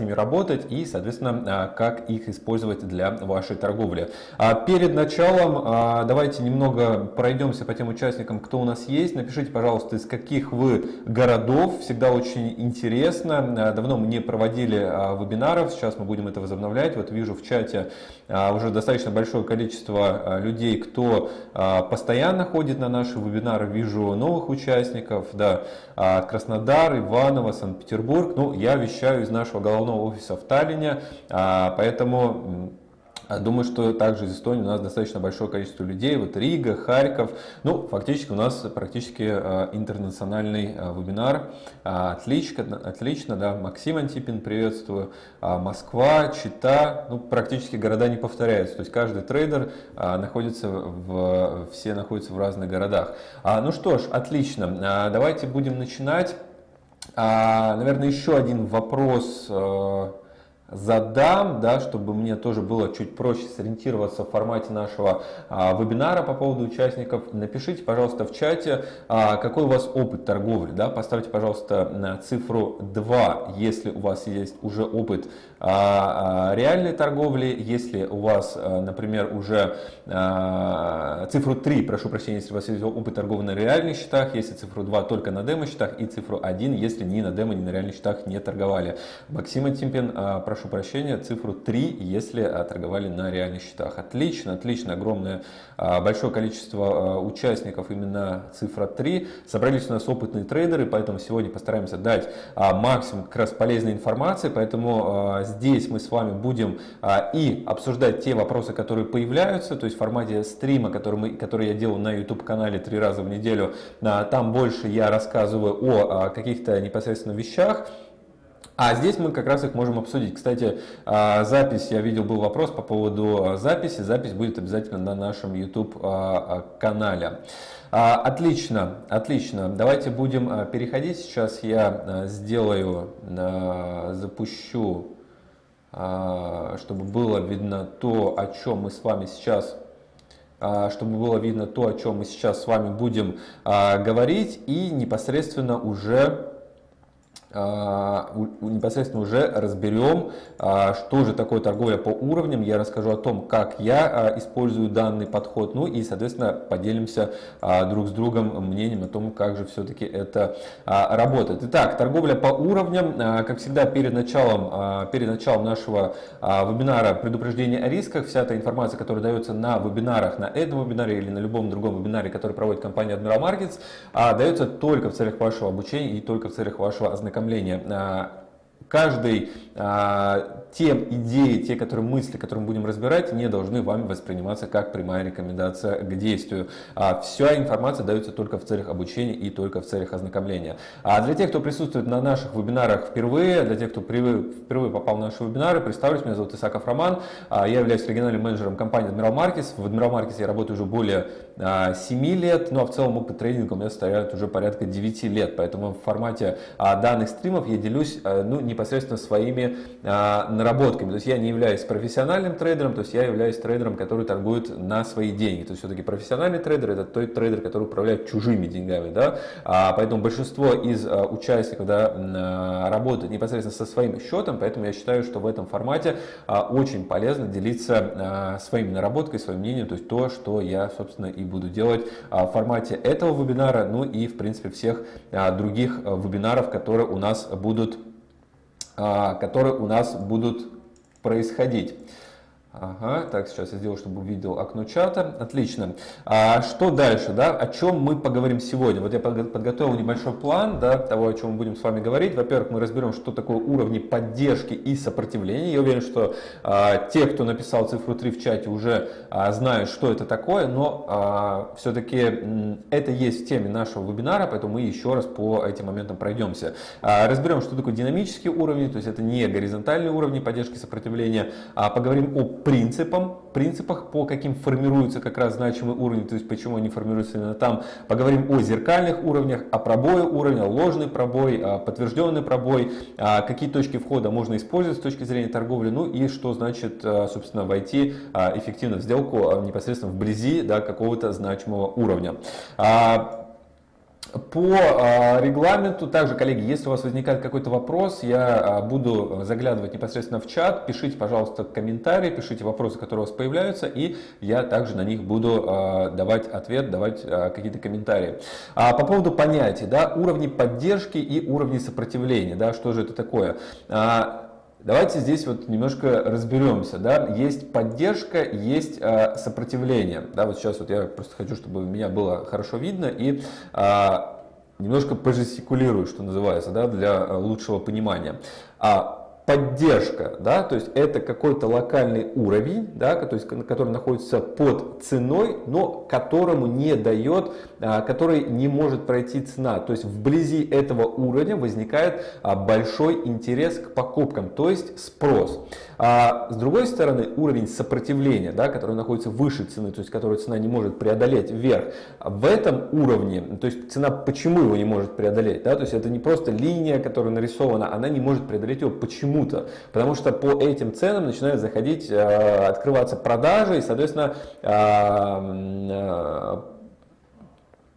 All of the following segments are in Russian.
ними работать и, соответственно, как их использовать для вашей торговли. Перед началом давайте немного пройдемся по тем участникам, кто у нас есть. Напишите, пожалуйста, из каких вы городов. Всегда очень интересно. Давно мы не проводили вебинаров, сейчас мы будем это возобновлять. Вот вижу в чате уже достаточно большое количество людей, кто постоянно ходит на наши вебинары. Вижу новых участников, да, Краснодар, Иваново, Санкт-Петербург. Ну, я вещаю из нашего головного офиса в Таллине, поэтому а думаю, что также из Эстонии у нас достаточно большое количество людей. Вот Рига, Харьков. Ну, фактически у нас практически э, интернациональный вебинар. А, отлично, отлично, да. Максим Антипин, приветствую. А, Москва, Чита. Ну, практически города не повторяются. То есть каждый трейдер находится в, все находятся в разных городах. Ну что ж, отлично. Давайте будем начинать. Наверное, еще один вопрос э, задам, да, чтобы мне тоже было чуть проще сориентироваться в формате нашего а, вебинара по поводу участников. Напишите, пожалуйста, в чате, а, какой у вас опыт торговли. Да? Поставьте, пожалуйста, цифру 2, если у вас есть уже опыт а, а, реальной торговли, если у вас, а, например, уже а, цифру 3, прошу прощения, если у вас есть опыт торговли на реальных счетах, если цифру 2 только на демо-счетах и цифру 1, если ни на демо, ни на реальных счетах не торговали. Максима Тимпин, а, прошу прощения, цифру 3, если а, торговали на реальных счетах. Отлично, отлично, огромное, а, большое количество а, участников, именно цифра 3. Собрались у нас опытные трейдеры, поэтому сегодня постараемся дать максимум как раз полезной информации, поэтому здесь мы с вами будем и обсуждать те вопросы, которые появляются, то есть в формате стрима, который, мы, который я делаю на YouTube-канале три раза в неделю, там больше я рассказываю о каких-то непосредственно вещах, а здесь мы как раз их можем обсудить. Кстати, а, запись, я видел, был вопрос по поводу а, записи. Запись будет обязательно на нашем YouTube-канале. А, отлично, отлично. Давайте будем переходить. Сейчас я сделаю, запущу, чтобы было видно то, о чем мы с вами сейчас чтобы было видно то, о чем мы сейчас с вами будем говорить, и непосредственно уже а, непосредственно уже разберем, а, что же такое торговля по уровням. Я расскажу о том, как я а, использую данный подход, ну и, соответственно, поделимся друг с другом мнением о том, как же все-таки это работает. Итак, торговля по уровням, как всегда, перед началом, перед началом нашего вебинара предупреждение о рисках. Вся эта информация, которая дается на вебинарах, на этом вебинаре или на любом другом вебинаре, который проводит компания Admiral Markets, дается только в целях вашего обучения и только в целях вашего ознакомления ознакомления. А, каждый а, те идеи, те которые мысли, которые мы будем разбирать, не должны вами восприниматься как прямая рекомендация к действию. А вся информация дается только в целях обучения и только в целях ознакомления. А для тех, кто присутствует на наших вебинарах впервые, для тех, кто впервые попал на наши вебинары, представлюсь, меня зовут Исаков Роман, а я являюсь региональным менеджером компании Admiral Markets. В Admiral Markets я работаю уже более 7 а, лет, ну а в целом опыт трейдинга у меня составляет уже порядка 9 лет, поэтому в формате а, данных стримов я делюсь ну, непосредственно своими наработками. То есть я не являюсь профессиональным трейдером, то есть я являюсь трейдером, который торгует на свои деньги. То есть все-таки профессиональный трейдер это тот трейдер, который управляет чужими деньгами. Да? А, поэтому большинство из а, участников да, а, работает непосредственно со своим счетом, поэтому я считаю, что в этом формате а, очень полезно делиться а, своими наработками, своим мнением, то есть то, что я, собственно, и буду делать а, в формате этого вебинара, ну и, в принципе, всех а, других а, вебинаров, которые у нас будут которые у нас будут происходить. Ага, так, сейчас я сделаю, чтобы увидел окно чата. Отлично. А что дальше, да? О чем мы поговорим сегодня? Вот я подготовил небольшой план, да, того, о чем мы будем с вами говорить. Во-первых, мы разберем, что такое уровни поддержки и сопротивления. Я уверен, что а, те, кто написал цифру 3 в чате, уже а, знают, что это такое, но а, все-таки это есть в теме нашего вебинара, поэтому мы еще раз по этим моментам пройдемся. А, разберем, что такое динамические уровни, то есть это не горизонтальные уровни поддержки и сопротивления, а поговорим о принципам, принципах, по каким формируются как раз значимые уровни, то есть почему они формируются именно там. Поговорим о зеркальных уровнях, о пробое уровня, ложный пробой, подтвержденный пробой, какие точки входа можно использовать с точки зрения торговли, ну и что значит, собственно, войти эффективно в сделку непосредственно вблизи да, какого-то значимого уровня. По а, регламенту, также, коллеги, если у вас возникает какой-то вопрос, я а, буду заглядывать непосредственно в чат, пишите, пожалуйста, комментарии, пишите вопросы, которые у вас появляются, и я также на них буду а, давать ответ, давать какие-то комментарии. По поводу понятий, да, уровни поддержки и уровни сопротивления, да, что же это такое? Давайте здесь вот немножко разберемся. Да? Есть поддержка, есть э, сопротивление. Да, вот сейчас вот я просто хочу, чтобы меня было хорошо видно и э, немножко пожестикулирую, что называется, да, для лучшего понимания. А поддержка, да, то есть это какой-то локальный уровень, да, то есть, который находится под ценой, но которому не дает, а, который не может пройти цена. То есть вблизи этого уровня возникает а, большой интерес к покупкам, то есть спрос. А с другой стороны, уровень сопротивления, да, который находится выше цены, то есть который цена не может преодолеть вверх, в этом уровне, то есть цена почему его не может преодолеть, да, то есть это не просто линия, которая нарисована, она не может преодолеть его почему-то, потому что по этим ценам начинают заходить, э, открываться продажи и, соответственно, э,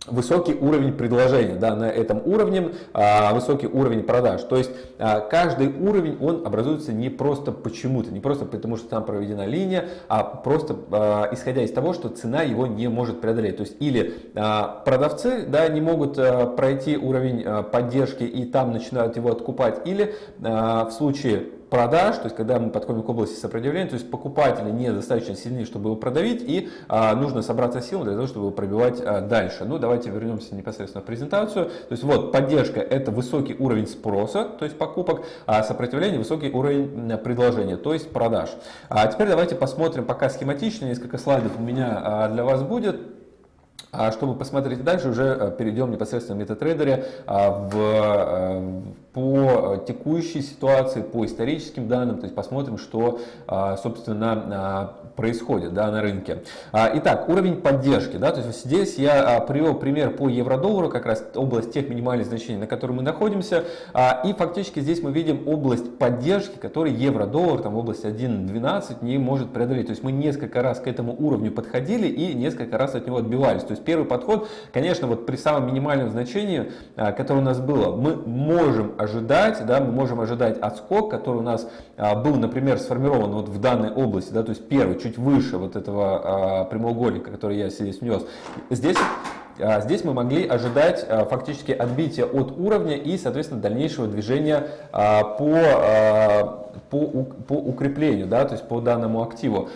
высокий уровень предложения, да, на этом уровне а, высокий уровень продаж. То есть а, каждый уровень, он образуется не просто почему-то, не просто потому, что там проведена линия, а просто а, исходя из того, что цена его не может преодолеть. То есть или продавцы да, не могут пройти уровень поддержки и там начинают его откупать, или в случае продаж, то есть когда мы подходим к области сопротивления, то есть покупатели недостаточно сильны, чтобы его продавить, и а, нужно собраться силами для того, чтобы его пробивать а, дальше. Ну, давайте вернемся непосредственно в презентацию. То есть вот поддержка это высокий уровень спроса, то есть покупок, а сопротивление высокий уровень предложения, то есть продаж. А теперь давайте посмотрим пока схематично, несколько слайдов у меня а, для вас будет. А чтобы посмотреть дальше, уже а, перейдем непосредственно в MetaTrader а, в по э, текущей ситуации, по историческим данным, то есть посмотрим, что, а, собственно, а, происходит да, на рынке. А, итак, уровень поддержки. Да, то есть здесь я привел пример по евро-доллару, как раз область тех минимальных значений, на которой мы находимся. И фактически здесь мы видим область поддержки, который евро-доллар там в области 1.12 не может преодолеть. То есть мы несколько раз к этому уровню подходили и несколько раз от него отбивались. То есть первый подход, конечно, вот при самом минимальном значении, которое у нас было, мы можем ожидать, да, мы можем ожидать отскок, который у нас а, был, например, сформирован вот в данной области, да, то есть первый, чуть выше вот этого а, прямоугольника, который я здесь внес. Здесь а, Здесь мы могли ожидать фактически отбития от уровня и, соответственно, дальнейшего движения по, по, по укреплению, да, то есть по данному активу.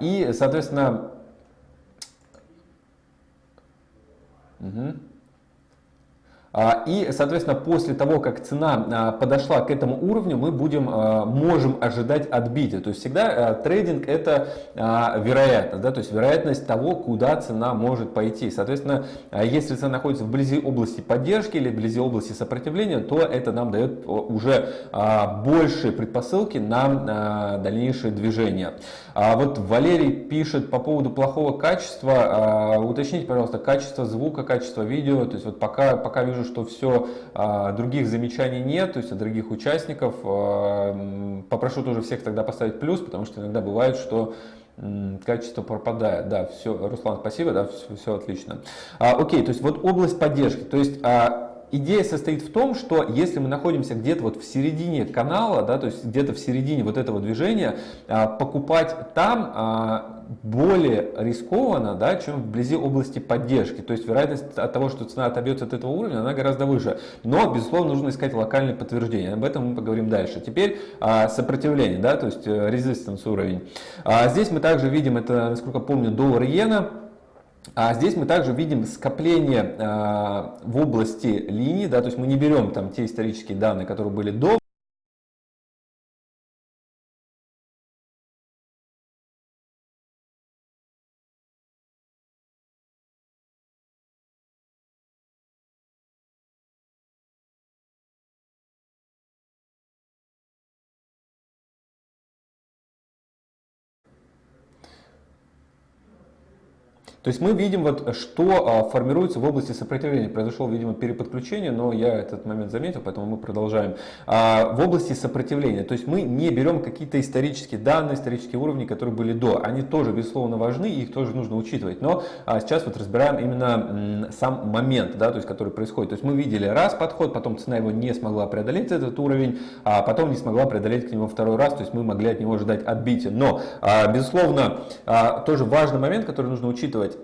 И, соответственно, угу. А, и, соответственно, после того, как цена а, подошла к этому уровню, мы будем, а, можем ожидать отбития. То есть всегда трейдинг это вероятность, да, то есть вероятность того, куда цена может пойти. Соответственно, если цена находится вблизи области поддержки или вблизи области сопротивления, то это нам дает уже большие предпосылки на дальнейшее движение. Вот Валерий пишет по поводу плохого качества. Уточните, пожалуйста, качество звука, качество видео. То есть вот пока, пока вижу, что все, а, других замечаний нет, то есть от других участников. А, попрошу тоже всех тогда поставить плюс, потому что иногда бывает, что качество пропадает. Да, все, Руслан, спасибо, да, все, все отлично. А, окей, то есть вот область поддержки. То есть а, идея состоит в том, что если мы находимся где-то вот в середине канала, да, то есть где-то в середине вот этого движения, а, покупать там а, более рискованно, да, чем вблизи области поддержки. То есть вероятность от того, что цена отобьется от этого уровня, она гораздо выше. Но, безусловно, нужно искать локальные подтверждения. Об этом мы поговорим дальше. Теперь а, сопротивление, да, то есть резистанс э, уровень. Здесь мы также видим, это, насколько помню, доллар-иена. А здесь мы также видим скопление а, в области линии, да, то есть мы не берем там те исторические данные, которые были до То есть мы видим, вот, что формируется в области сопротивления. Произошел, видимо, переподключение, но я этот момент заметил, поэтому мы продолжаем. В области сопротивления, то есть мы не берем какие-то исторические данные, исторические уровни, которые были до. Они тоже, безусловно, важны, их тоже нужно учитывать. Но сейчас вот разбираем именно сам момент, да, то есть, который происходит. То есть мы видели раз подход, потом цена его не смогла преодолеть этот уровень, а потом не смогла преодолеть к нему второй раз, то есть мы могли от него ожидать отбития. Но, а, безусловно, а, тоже важный момент, который нужно учитывать,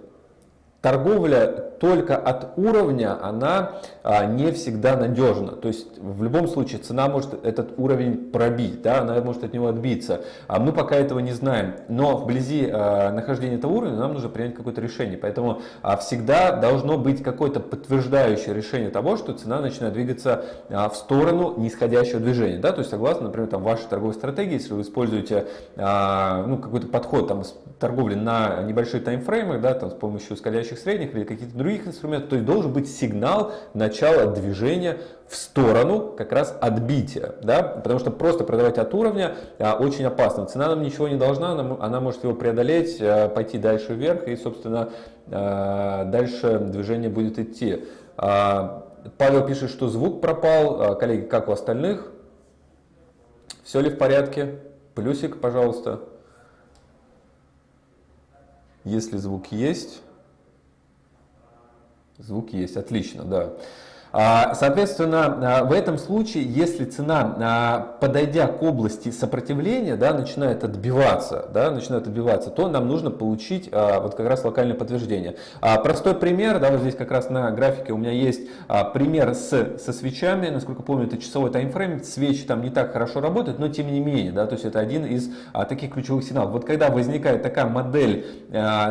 торговля только от уровня, она а, не всегда надежна. То есть в любом случае цена может этот уровень пробить, да, она может от него отбиться. А мы пока этого не знаем. Но вблизи а, нахождения этого уровня нам нужно принять какое-то решение. Поэтому а, всегда должно быть какое-то подтверждающее решение того, что цена начинает двигаться а, в сторону нисходящего движения. Да? То есть согласно, например, там, вашей торговой стратегии, если вы используете а, ну, какой-то подход там, торговли на небольшие таймфреймы, да, там, с помощью скользящих средних или каких-то других инструментов, то есть должен быть сигнал начала движения в сторону как раз отбития, да, потому что просто продавать от уровня а, очень опасно. Цена нам ничего не должна, она, она может его преодолеть, а, пойти дальше вверх и, собственно, а, дальше движение будет идти. А, Павел пишет, что звук пропал. А, коллеги, как у остальных? Все ли в порядке? Плюсик, пожалуйста. Если звук есть. Звук есть, отлично, да. А, соответственно, а, в этом случае, если цена, а, подойдя к области сопротивления, да, начинает отбиваться, да, начинает отбиваться, то нам нужно получить вот как раз локальное подтверждение. Простой пример, да, вот здесь как раз на графике у меня есть пример с, со свечами, насколько помню, это часовой таймфрейм, свечи там не так хорошо работают, но тем не менее, да, то есть это один из таких ключевых сигналов. Вот когда возникает такая модель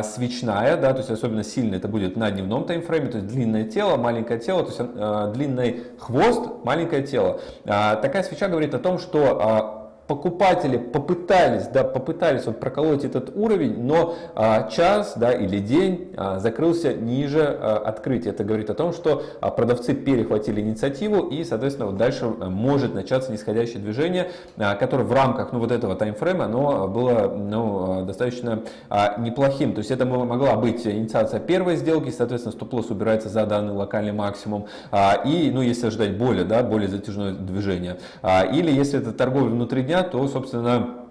свечная, да, то есть особенно сильно это будет на дневном таймфрейме, то есть длинное тело, маленькое тело, то есть длинный хвост, маленькое тело. А, такая свеча говорит о том, что а, покупатели попытались, да, попытались вот проколоть этот уровень, но а, час да, или день а, закрылся ниже а, открытия. Это говорит о том, что а, продавцы перехватили инициативу и, соответственно, вот дальше а, может начаться нисходящее движение, а, которое в рамках ну, вот этого таймфрейма оно было ну, а, достаточно а, неплохим. То есть это могла быть инициация первой сделки, соответственно, стоп-лосс убирается за данный локальный максимум. А, и, ну, если ожидать более, да, более затяжное движение. А, или если это торговля внутри дня, то, собственно,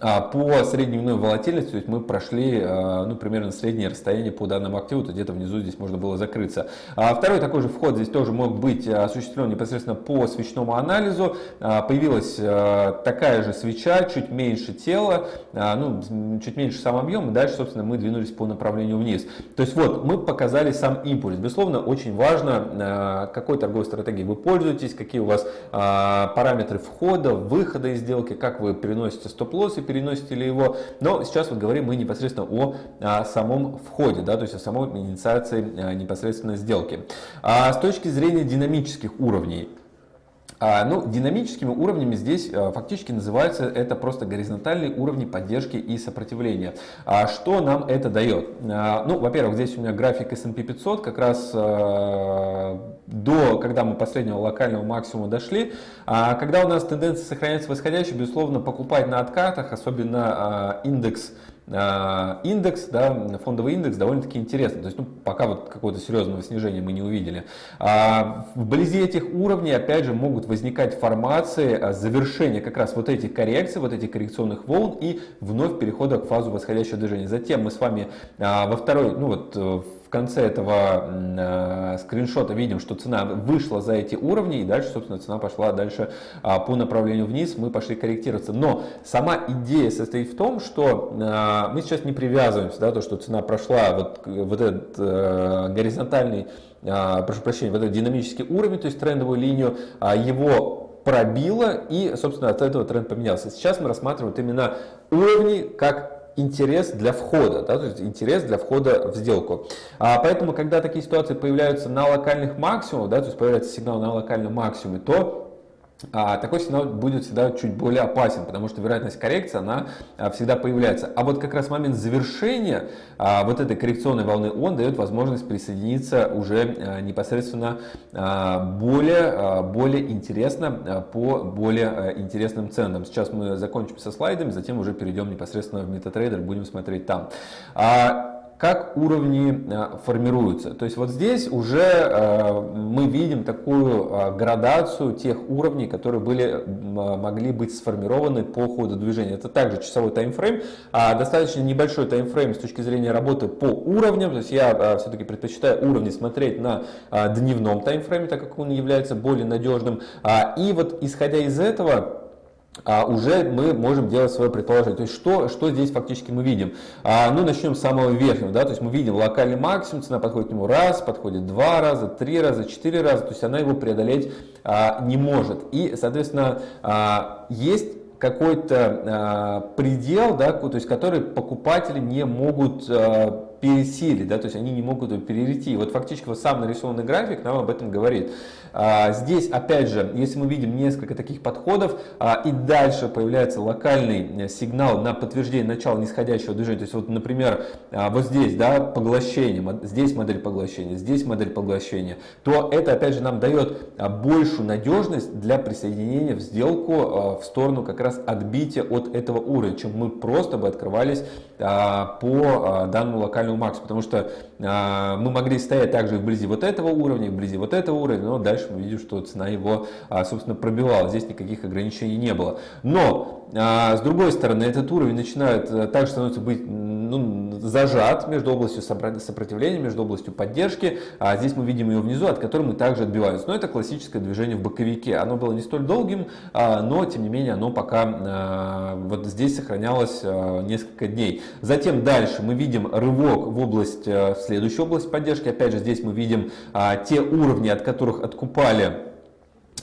по среднедневной волатильности, то есть мы прошли а, ну, примерно среднее расстояние по данному активу, то где-то внизу здесь можно было закрыться. А второй такой же вход здесь тоже мог быть осуществлен непосредственно по свечному анализу. Появилась такая же свеча, чуть меньше тела, ну, чуть меньше сам объем, и дальше, собственно, мы двинулись по направлению вниз. То есть вот, мы показали сам импульс. Безусловно, очень важно, какой торговой стратегией вы пользуетесь, какие у вас параметры входа, выхода из сделки, как вы переносите стоп-лосс и переносите ли его. Но сейчас вот говорим мы непосредственно о, о самом входе, да, то есть о самой инициации а, непосредственно сделки. А с точки зрения динамических уровней, а, ну, динамическими уровнями здесь а, фактически называются это просто горизонтальные уровни поддержки и сопротивления. А что нам это дает? Ну, во-первых, здесь у меня график S&P 500, как раз до, когда мы последнего локального максимума дошли. Когда у нас тенденция сохраняется восходящей, безусловно, покупать на откатах, особенно индекс индекс, да, фондовый индекс довольно-таки интересный. То есть, ну, пока вот какого-то серьезного снижения мы не увидели. А вблизи этих уровней, опять же, могут возникать формации а, завершения как раз вот этих коррекций, вот этих коррекционных волн и вновь перехода к фазу восходящего движения. Затем мы с вами а, во второй, ну вот э, в конце этого э, скриншота видим, что цена вышла за эти уровни, и дальше, собственно, цена пошла дальше э, по направлению вниз, мы пошли корректироваться. Но сама идея состоит в том, что э, мы сейчас не привязываемся, да, то, что цена прошла вот, вот этот э, горизонтальный, прошу прощения, вот этот динамический уровень, то есть трендовую линию, э, его пробило и, собственно, от этого тренд поменялся. Сейчас мы рассматриваем вот именно уровни как интерес для входа, да, то есть интерес для входа в сделку. А, поэтому, когда такие ситуации появляются на локальных максимумах, да, то есть появляется сигнал на локальном максимуме, то а, такой сигнал будет всегда чуть более опасен, потому что вероятность коррекции, она а, всегда появляется. А вот как раз момент завершения а, вот этой коррекционной волны, он дает возможность присоединиться уже непосредственно более, более интересно по более интересным ценам. Сейчас мы закончим со слайдами, затем уже перейдем непосредственно в MetaTrader, будем смотреть там. Как уровни формируются. То есть вот здесь уже мы видим такую градацию тех уровней, которые были, могли быть сформированы по ходу движения. Это также часовой таймфрейм, достаточно небольшой таймфрейм с точки зрения работы по уровням. То есть я все-таки предпочитаю уровни смотреть на дневном таймфрейме, так как он является более надежным. И вот исходя из этого, а уже мы можем делать свое предположение. То есть что, что здесь фактически мы видим? А, ну, начнем с самого верхнего. Да? То есть мы видим локальный максимум, цена подходит к нему раз, подходит два раза, три раза, четыре раза. То есть она его преодолеть а, не может. И, соответственно, а, есть какой-то а, предел, да, то есть который покупатели не могут а, пересилить, да, то есть они не могут перейти. Вот фактически вот сам нарисованный график нам об этом говорит. А, здесь, опять же, если мы видим несколько таких подходов, а, и дальше появляется локальный э, сигнал на подтверждение начала нисходящего движения, то есть вот, например, а, вот здесь, да, поглощение, здесь модель поглощения, здесь модель поглощения, то это, опять же, нам дает большую надежность для присоединения в сделку в сторону как раз отбития от этого уровня, чем мы просто бы открывались по данному локальному максимуму, потому что мы могли стоять также вблизи вот этого уровня, вблизи вот этого уровня, но дальше мы видим, что цена его, а, собственно, пробивала. Здесь никаких ограничений не было. Но, а, с другой стороны, этот уровень начинает э, также становится быть ну, зажат между областью сопротивления, между областью поддержки. А здесь мы видим ее внизу, от которой мы также отбиваемся. Но это классическое движение в боковике. Оно было не столь долгим, но, тем не менее, оно пока вот здесь сохранялось несколько дней. Затем дальше мы видим рывок в область, э, в следующую область поддержки. Опять же, здесь мы видим те уровни, от которых покупали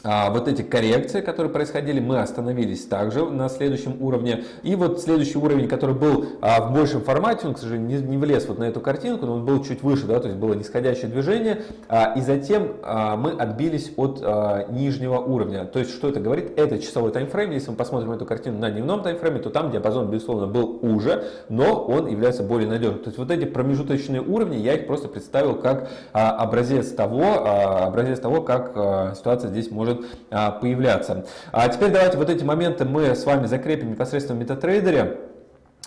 а, вот эти коррекции, которые происходили, мы остановились также на следующем уровне. И вот следующий уровень, который был а, в большем формате, он, к сожалению, не, не влез вот на эту картинку, но он был чуть выше, да, то есть было нисходящее движение. А, и затем мы отбились от нижнего уровня. То есть что это говорит? Это часовой таймфрейм. Если мы посмотрим эту картину на дневном таймфрейме, то там диапазон, безусловно, был уже, но он является более надежным. То есть вот эти промежуточные уровни, я их просто представил как образец того, образец того, как ситуация здесь может может а, появляться. А теперь давайте вот эти моменты мы с вами закрепим непосредственно в MetaTrader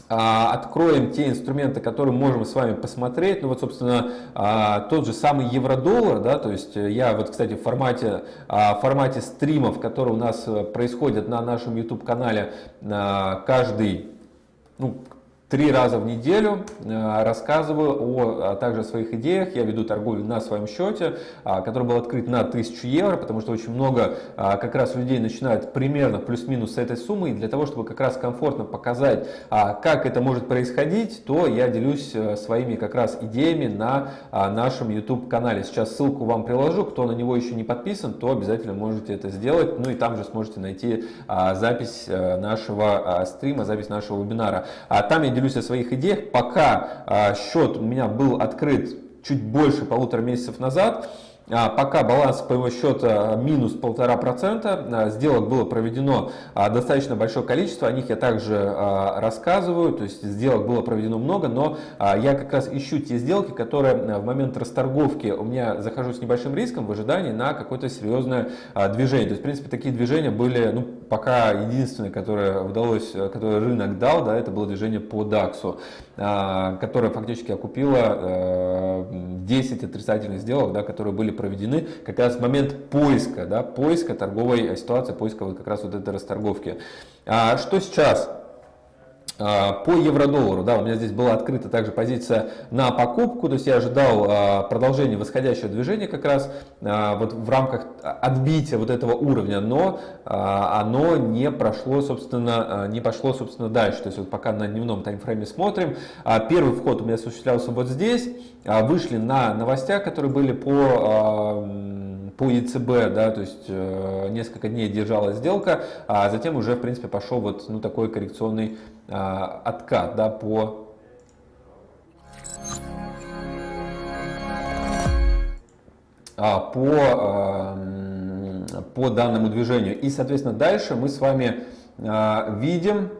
а, откроем те инструменты, которые можем с вами посмотреть. Ну вот, собственно, а, тот же самый евро-доллар, да, то есть я вот, кстати, в формате, в формате стримов, которые у нас э, происходят на нашем YouTube-канале каждый, ну, три раза в неделю э, рассказываю о, а также о своих идеях. Я веду торговлю на своем счете, а, который был открыт на 1000 евро, потому что очень много а, как раз людей начинают примерно плюс-минус с этой суммы. И для того, чтобы как раз комфортно показать, как это может происходить, то я делюсь э, своими как раз идеями на нашем YouTube-канале. Сейчас ссылку вам приложу. Кто на него еще не подписан, то обязательно можете это сделать. Ну и там же сможете найти запись э, нашего стрима, запись нашего вебинара. Там я делюсь о своих идеях. Пока а, счет у меня был открыт чуть больше полутора месяцев назад, пока баланс по его счета минус полтора процента, а, сделок было проведено а, достаточно большое количество, о них я также рассказываю, то есть сделок было проведено много, но я как раз ищу те сделки, которые в момент расторговки у меня захожу с небольшим риском в ожидании на какое-то серьезное движение. То есть, в принципе, такие движения были, ну, пока единственное, которое удалось, которое рынок дал, да, это было движение по DAX, которое фактически окупило 10 отрицательных сделок, да, которые были проведены как раз в момент поиска, да, поиска торговой ситуации, поиска вот как раз вот этой расторговки. А что сейчас? А, по евро-доллару, да, у меня здесь была открыта также позиция на покупку, то есть я ожидал а, продолжения восходящего движения как раз а, вот в рамках отбития вот этого уровня, но оно не прошло, собственно, не пошло, собственно, дальше. То есть вот пока на дневном таймфрейме смотрим, первый вход у меня осуществлялся вот здесь, вышли на новостях, которые были по по ЕЦБ, да, то есть э, несколько дней держалась сделка, а затем уже, в принципе, пошел вот ну, такой коррекционный а, откат да, по а, по, а, по данному движению. И, соответственно, дальше мы с вами видим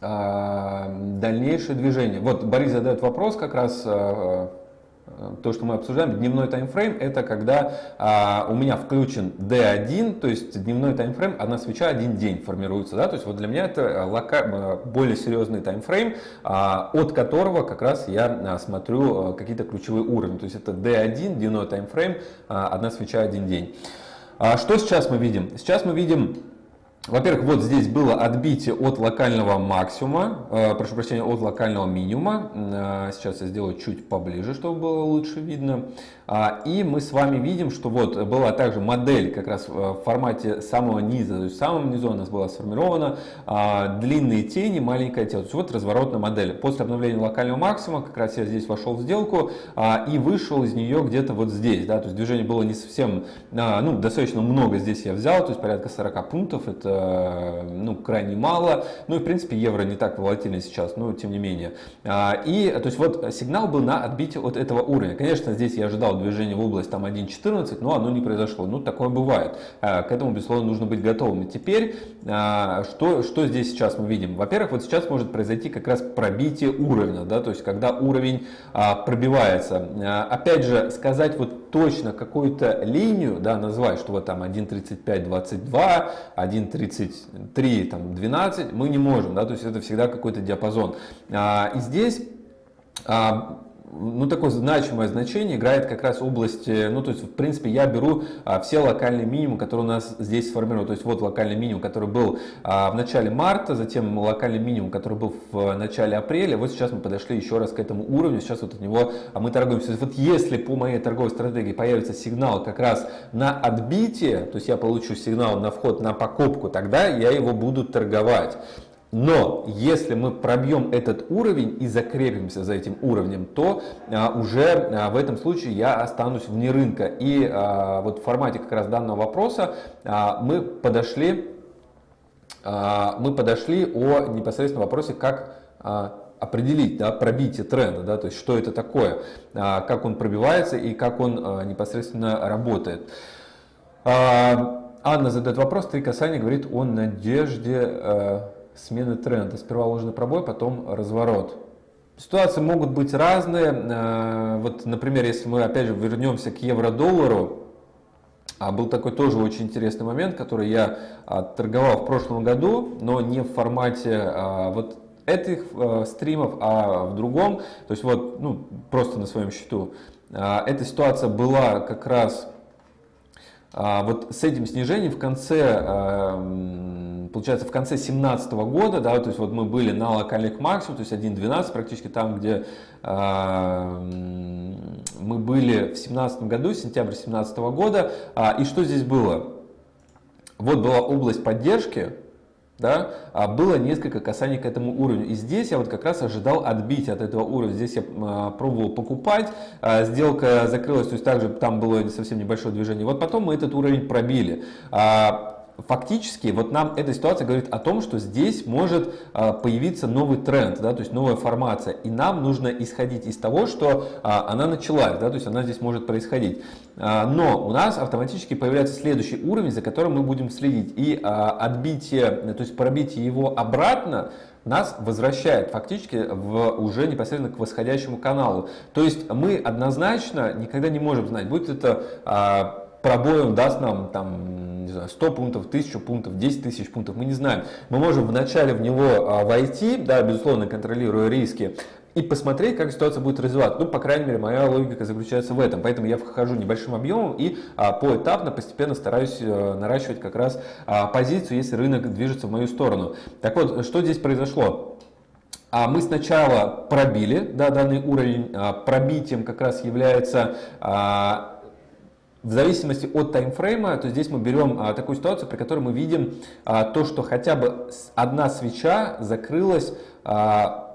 дальнейшее движение. Вот Борис задает вопрос как раз то, что мы обсуждаем, дневной таймфрейм, это когда а, у меня включен D1, то есть дневной таймфрейм, одна свеча, один день формируется. Да? То есть вот для меня это лока... более серьезный таймфрейм, а, от которого как раз я смотрю какие-то ключевые уровни. То есть это D1, дневной таймфрейм, а, одна свеча, один день. А, что сейчас мы видим? Сейчас мы видим во-первых, вот здесь было отбитие от локального максимума, э, прошу прощения, от локального минимума. Э, сейчас я сделаю чуть поближе, чтобы было лучше видно. А, и мы с вами видим, что вот была также модель как раз в формате самого низа, то есть в самом низу у нас была сформирована а, длинные тени, маленькое тело. То есть вот разворотная модель. После обновления локального максимума как раз я здесь вошел в сделку а, и вышел из нее где-то вот здесь. Да, то есть движение было не совсем, ну достаточно много здесь я взял, то есть порядка 40 пунктов, это ну, крайне мало. Ну и в принципе евро не так волатильный сейчас, но тем не менее. И то есть вот сигнал был на отбитие от этого уровня. Конечно, здесь я ожидал движение в область там 1.14, но оно не произошло. Ну, такое бывает. А, к этому, безусловно, нужно быть готовым. И теперь, а, что, что здесь сейчас мы видим? Во-первых, вот сейчас может произойти как раз пробитие уровня, да, то есть когда уровень а, пробивается. Опять же, сказать вот точно какую-то линию, да, назвать, что вот там 1.35.22, 1.33, там 12, мы не можем, да, то есть это всегда какой-то диапазон. И здесь ну, такое значимое значение играет как раз область, ну, то есть, в принципе, я беру а, все локальные минимумы, которые у нас здесь сформированы. То есть, вот локальный минимум, который был а, в начале марта, затем локальный минимум, который был в начале апреля. Вот сейчас мы подошли еще раз к этому уровню, сейчас вот от него а мы торгуемся. Вот если по моей торговой стратегии появится сигнал как раз на отбитие, то есть я получу сигнал на вход на покупку, тогда я его буду торговать. Но если мы пробьем этот уровень и закрепимся за этим уровнем, то а, уже а, в этом случае я останусь вне рынка. И а, вот в формате как раз данного вопроса а, мы подошли, а, мы подошли о непосредственно вопросе, как а, определить да, пробитие тренда, да, то есть что это такое, а, как он пробивается и как он а, непосредственно работает. А, Анна задает вопрос, три касания говорит о надежде а, смены тренда. Сперва ложный пробой, потом разворот. Ситуации могут быть разные. Э, вот, например, если мы опять же вернемся к евро-доллару, а был такой тоже очень интересный момент, который я а, торговал в прошлом году, но не в формате а, вот этих э, стримов, а в другом. То есть вот, ну, просто на своем счету. А, эта ситуация была как раз вот с этим снижением в конце получается, в конце 2017 года, да, то есть вот мы были на локальных максимумах, то есть 1.12 практически там, где э, мы были в 2017 году, сентябрь 2017 года. А, и что здесь было? Вот была область поддержки, да, а было несколько касаний к этому уровню. И здесь я вот как раз ожидал отбить от этого уровня. Здесь я а, пробовал покупать, а, сделка закрылась, то есть также там было совсем небольшое движение. Вот потом мы этот уровень пробили. Фактически вот нам эта ситуация говорит о том, что здесь может а, появиться новый тренд, да, то есть новая формация. И нам нужно исходить из того, что а, она началась, да, то есть она здесь может происходить. А, но у нас автоматически появляется следующий уровень, за которым мы будем следить. И отбитие, то есть пробитие его обратно, нас возвращает фактически в, уже непосредственно к восходящему каналу. То есть мы однозначно никогда не можем знать, будет это пробой он даст нам там, не знаю, 100 пунктов, 1000 пунктов, 10 тысяч пунктов, мы не знаем. Мы можем вначале в него а, войти, да, безусловно, контролируя риски, и посмотреть, как ситуация будет развиваться. Ну, по крайней мере, моя логика заключается в этом. Поэтому я вхожу небольшим объемом и а, поэтапно, постепенно стараюсь а, наращивать как раз а, позицию, если рынок движется в мою сторону. Так вот, что здесь произошло? А мы сначала пробили да, данный уровень, а, пробитием как раз является а, в зависимости от таймфрейма, то здесь мы берем а, такую ситуацию, при которой мы видим а, то, что хотя бы одна свеча закрылась а,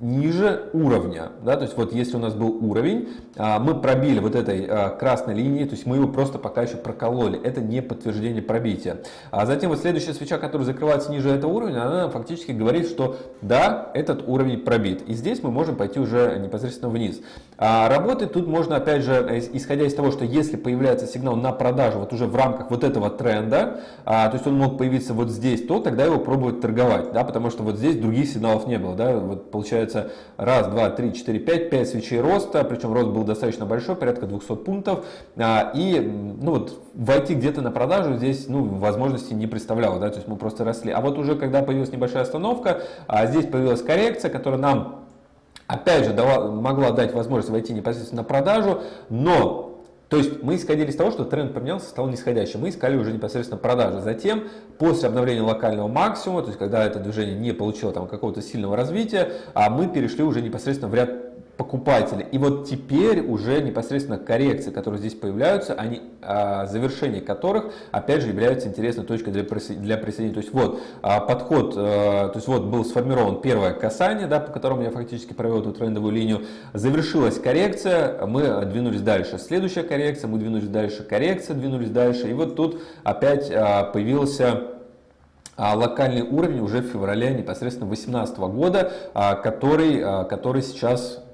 ниже уровня. Да? То есть вот если у нас был уровень, а, мы пробили вот этой а, красной линией, то есть мы его просто пока еще прокололи. Это не подтверждение пробития. А затем вот следующая свеча, которая закрывается ниже этого уровня, она фактически говорит, что да, этот уровень пробит. И здесь мы можем пойти уже непосредственно вниз. А, работает. Тут можно, опять же, исходя из того, что если появляется сигнал на продажу вот уже в рамках вот этого тренда, а, то есть он мог появиться вот здесь, то тогда его пробовать торговать, да, потому что вот здесь других сигналов не было, да, вот получается раз, два, три, четыре, пять, пять свечей роста, причем рост был достаточно большой, порядка 200 пунктов, а, и, ну вот, войти где-то на продажу здесь, ну, возможности не представляло, да, то есть мы просто росли. А вот уже когда появилась небольшая остановка, а здесь появилась коррекция, которая нам опять же дала, могла дать возможность войти непосредственно на продажу, но то есть мы исходили из того, что тренд поменялся, стал нисходящим. Мы искали уже непосредственно продажи. Затем, после обновления локального максимума, то есть когда это движение не получило там какого-то сильного развития, а мы перешли уже непосредственно в ряд покупателей. И вот теперь уже непосредственно коррекции, которые здесь появляются, они, а, завершение которых, опять же, являются интересной точкой для, для присоединения. То есть вот а, подход, а, то есть вот был сформирован первое касание, да, по которому я фактически провел эту трендовую линию, завершилась коррекция, мы двинулись дальше. Следующая коррекция, мы двинулись дальше, коррекция, двинулись дальше. И вот тут опять а, появился а, локальный уровень уже в феврале непосредственно 2018 года, а, который, который сейчас а,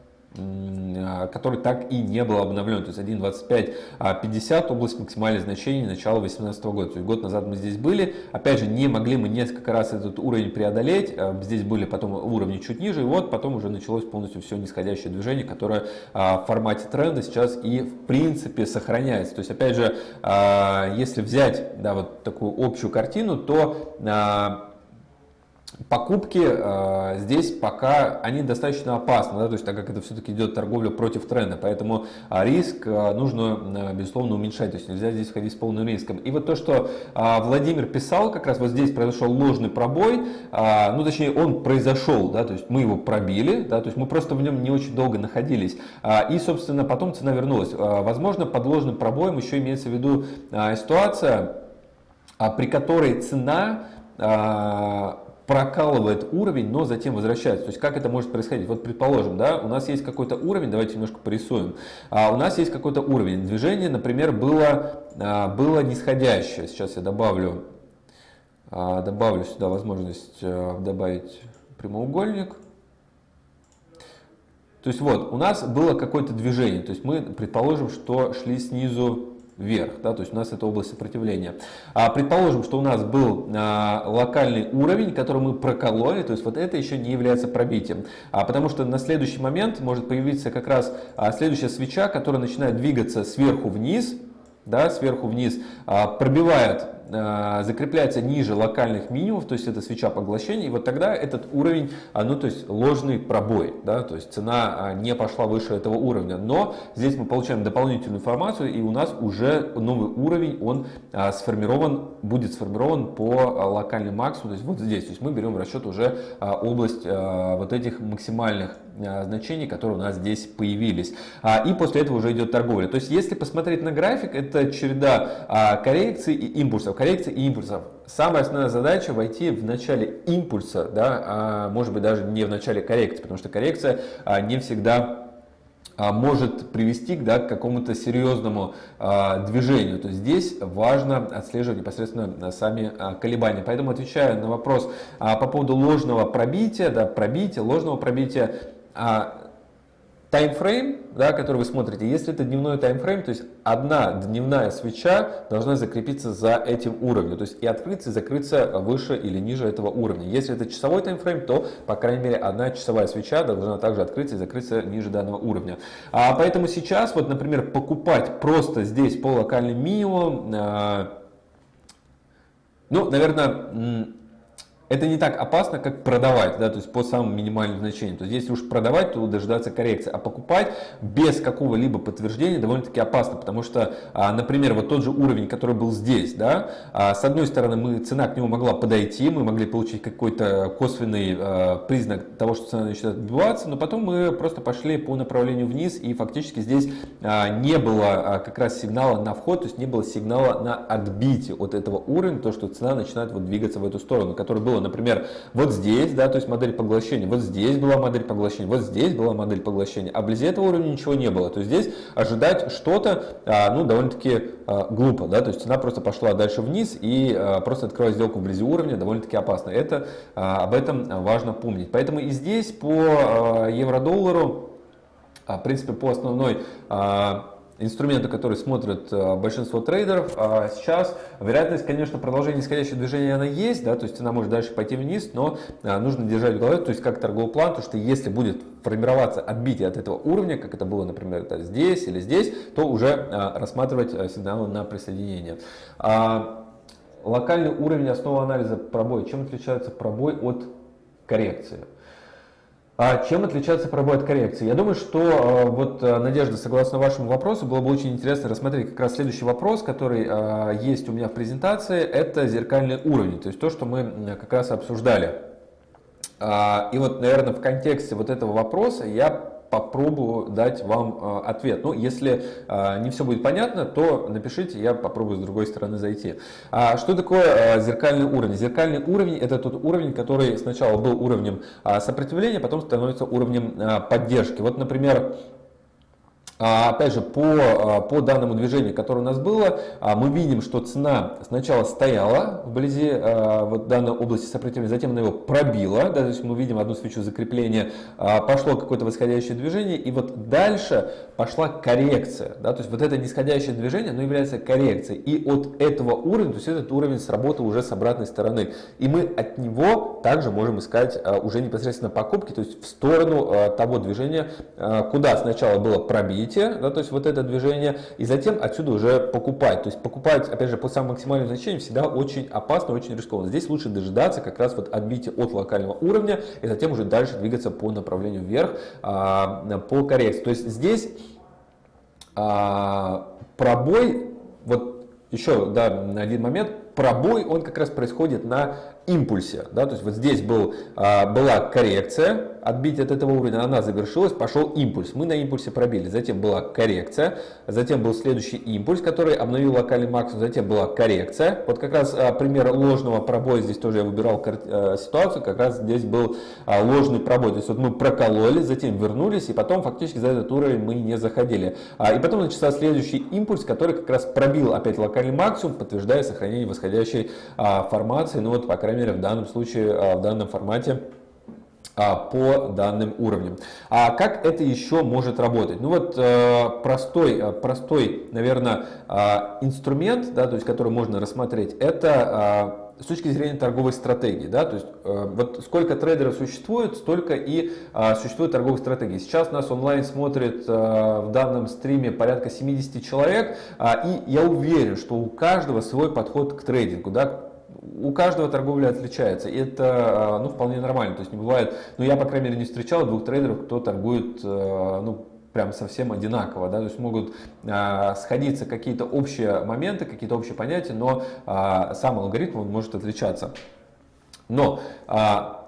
который так и не был обновлен. То есть 1.2550 а, область максимальных значений начала 2018 года. То есть год назад мы здесь были. Опять же, не могли мы несколько раз этот уровень преодолеть. А, здесь были потом уровни чуть ниже. И вот потом уже началось полностью все нисходящее движение, которое в формате тренда сейчас и в принципе сохраняется. То есть опять же, если взять да, вот такую общую картину, то Покупки э, здесь пока они достаточно опасны, да, то есть так как это все-таки идет торговля против тренда, поэтому э, риск э, нужно, э, безусловно, уменьшать, то есть нельзя здесь входить с полным риском. И вот то, что э, Владимир писал, как раз вот здесь произошел ложный пробой, э, ну точнее он произошел, да, то есть мы его пробили, да, то есть мы просто в нем не очень долго находились, э, и, собственно, потом цена вернулась. Э, возможно, под ложным пробоем еще имеется в виду э, ситуация, э, при которой цена э, прокалывает уровень, но затем возвращается. То есть как это может происходить? Вот предположим, да, у нас есть какой-то уровень, давайте немножко порисуем. А у нас есть какой-то уровень. Движение, например, было, а, было нисходящее. Сейчас я добавлю, а, добавлю сюда возможность а, добавить прямоугольник. То есть вот, у нас было какое-то движение. То есть мы предположим, что шли снизу вверх, да, то есть у нас это область сопротивления. А, предположим, что у нас был а, локальный уровень, который мы прокололи, то есть вот это еще не является пробитием, а, потому что на следующий момент может появиться как раз а, следующая свеча, которая начинает двигаться сверху вниз, да, сверху вниз, а, пробивает закрепляется ниже локальных минимумов, то есть это свеча поглощения, и вот тогда этот уровень, а, ну то есть ложный пробой, да, то есть цена а, не пошла выше этого уровня, но здесь мы получаем дополнительную информацию, и у нас уже новый уровень, он а, сформирован, будет сформирован по локальным максимуму, то есть вот здесь, то есть мы берем в расчет уже область вот этих максимальных значений, которые у нас здесь появились. И после этого уже идет торговля. То есть если посмотреть на график, это череда коррекций и импульсов коррекции и импульсов. Самая основная задача войти в начале импульса, да, а может быть даже не в начале коррекции, потому что коррекция а, не всегда а, может привести да, к какому-то серьезному а, движению. То есть здесь важно отслеживать непосредственно сами а, колебания. Поэтому отвечая на вопрос а, по поводу ложного пробития, да, пробития, ложного пробития, а, таймфрейм, да, который вы смотрите, если это дневной таймфрейм, то есть одна дневная свеча должна закрепиться за этим уровнем, то есть и открыться, и закрыться выше или ниже этого уровня. Если это часовой таймфрейм, то, по крайней мере, одна часовая свеча должна также открыться и закрыться ниже данного уровня. А поэтому сейчас, вот, например, покупать просто здесь по локальным минимумам, э, ну, наверное, это не так опасно, как продавать, да, то есть по самым минимальным значениям. То есть если уж продавать, то дождаться коррекции, а покупать без какого-либо подтверждения довольно-таки опасно, потому что, а, например, вот тот же уровень, который был здесь, да, а, с одной стороны, мы, цена к нему могла подойти, мы могли получить какой-то косвенный а, признак того, что цена начинает отбиваться, но потом мы просто пошли по направлению вниз, и фактически здесь не было как раз сигнала на вход, то есть не было сигнала на отбитие от этого уровня, то, что цена начинает вот двигаться в эту сторону, который был было, например, вот здесь, да, то есть модель поглощения, вот здесь была модель поглощения, вот здесь была модель поглощения, а вблизи этого уровня ничего не было. То здесь ожидать что-то, а, ну, довольно-таки а, глупо, да, то есть цена просто пошла дальше вниз и а, просто открывать сделку вблизи уровня довольно-таки опасно. Это, об этом важно помнить. Поэтому и здесь по евро-доллару в принципе, по основной инструменты, которые смотрят э, большинство трейдеров. А сейчас вероятность, конечно, продолжения нисходящего движения она есть, да, то есть она может дальше пойти вниз, но а, нужно держать в голове, то есть как торговый план, то что если будет формироваться отбитие от этого уровня, как это было, например, это здесь или здесь, то уже а, рассматривать э, сигналы на присоединение. А, локальный уровень основы анализа пробой. Чем отличается пробой от коррекции? А чем отличается пробой от коррекции? Я думаю, что э, вот, э, Надежда, согласно вашему вопросу, было бы очень интересно рассмотреть как раз следующий вопрос, который э, есть у меня в презентации, это зеркальный уровень, то есть то, что мы как раз обсуждали. А, и вот, наверное, в контексте вот этого вопроса я попробую дать вам э, ответ. Ну, если э, не все будет понятно, то напишите, я попробую с другой стороны зайти. А что такое зеркальный уровень? Зеркальный уровень это тот уровень, который сначала был уровнем сопротивления, потом становится уровнем поддержки. Вот, например, а, опять же, по, а, по данному движению, которое у нас было, а, мы видим, что цена сначала стояла вблизи вот данной области сопротивления, затем она его пробила, да, то есть мы видим одну свечу закрепления, пошло какое-то восходящее движение, и вот дальше пошла коррекция. Да, то есть вот это нисходящее движение, оно является коррекцией. И от этого уровня, то есть этот уровень сработал уже с обратной стороны. И мы от него также можем искать уже непосредственно покупки, то есть в сторону того движения, куда сначала было пробитие, развитие, да, то есть вот это движение, и затем отсюда уже покупать. То есть покупать, опять же, по самым максимальным значениям всегда очень опасно, очень рискованно. Здесь лучше дожидаться как раз вот отбития от локального уровня, и затем уже дальше двигаться по направлению вверх, а, по коррекции. То есть здесь а, пробой, вот еще да, один момент, пробой, он как раз происходит на импульсе. Да? То есть вот здесь был, а, была коррекция, отбить от этого уровня, она завершилась, пошел импульс. Мы на импульсе пробили, затем была коррекция, затем был следующий импульс, который обновил локальный максимум, затем была коррекция. Вот как раз а, пример ложного пробоя, здесь тоже я выбирал а, ситуацию, как раз здесь был а, ложный пробой. То есть вот мы прокололи, затем вернулись, и потом фактически за этот уровень мы не заходили. И потом начался следующий импульс, который как раз пробил опять локальный максимум, подтверждая сохранение восходящей формации. Ну вот, по крайней мере, в данном случае, а, в данном формате а, по данным уровням. А как это еще может работать? Ну вот э, простой, э, простой, наверное, а, инструмент, да, то есть который можно рассмотреть, это с точки зрения торговой стратегии, да, то есть э, вот сколько трейдеров существует, столько и существует торговых стратегий. Сейчас нас онлайн смотрит в данном стриме порядка 70 человек, и я уверен, что у каждого свой подход к трейдингу, да, у каждого торговля отличается, это а, ну, вполне нормально. То есть не бывает, ну я, по крайней мере, не встречал двух трейдеров, кто торгует а, ну, прям совсем одинаково. Да? То есть могут а, сходиться какие-то общие моменты, какие-то общие понятия, но а, сам алгоритм он может отличаться. Но а,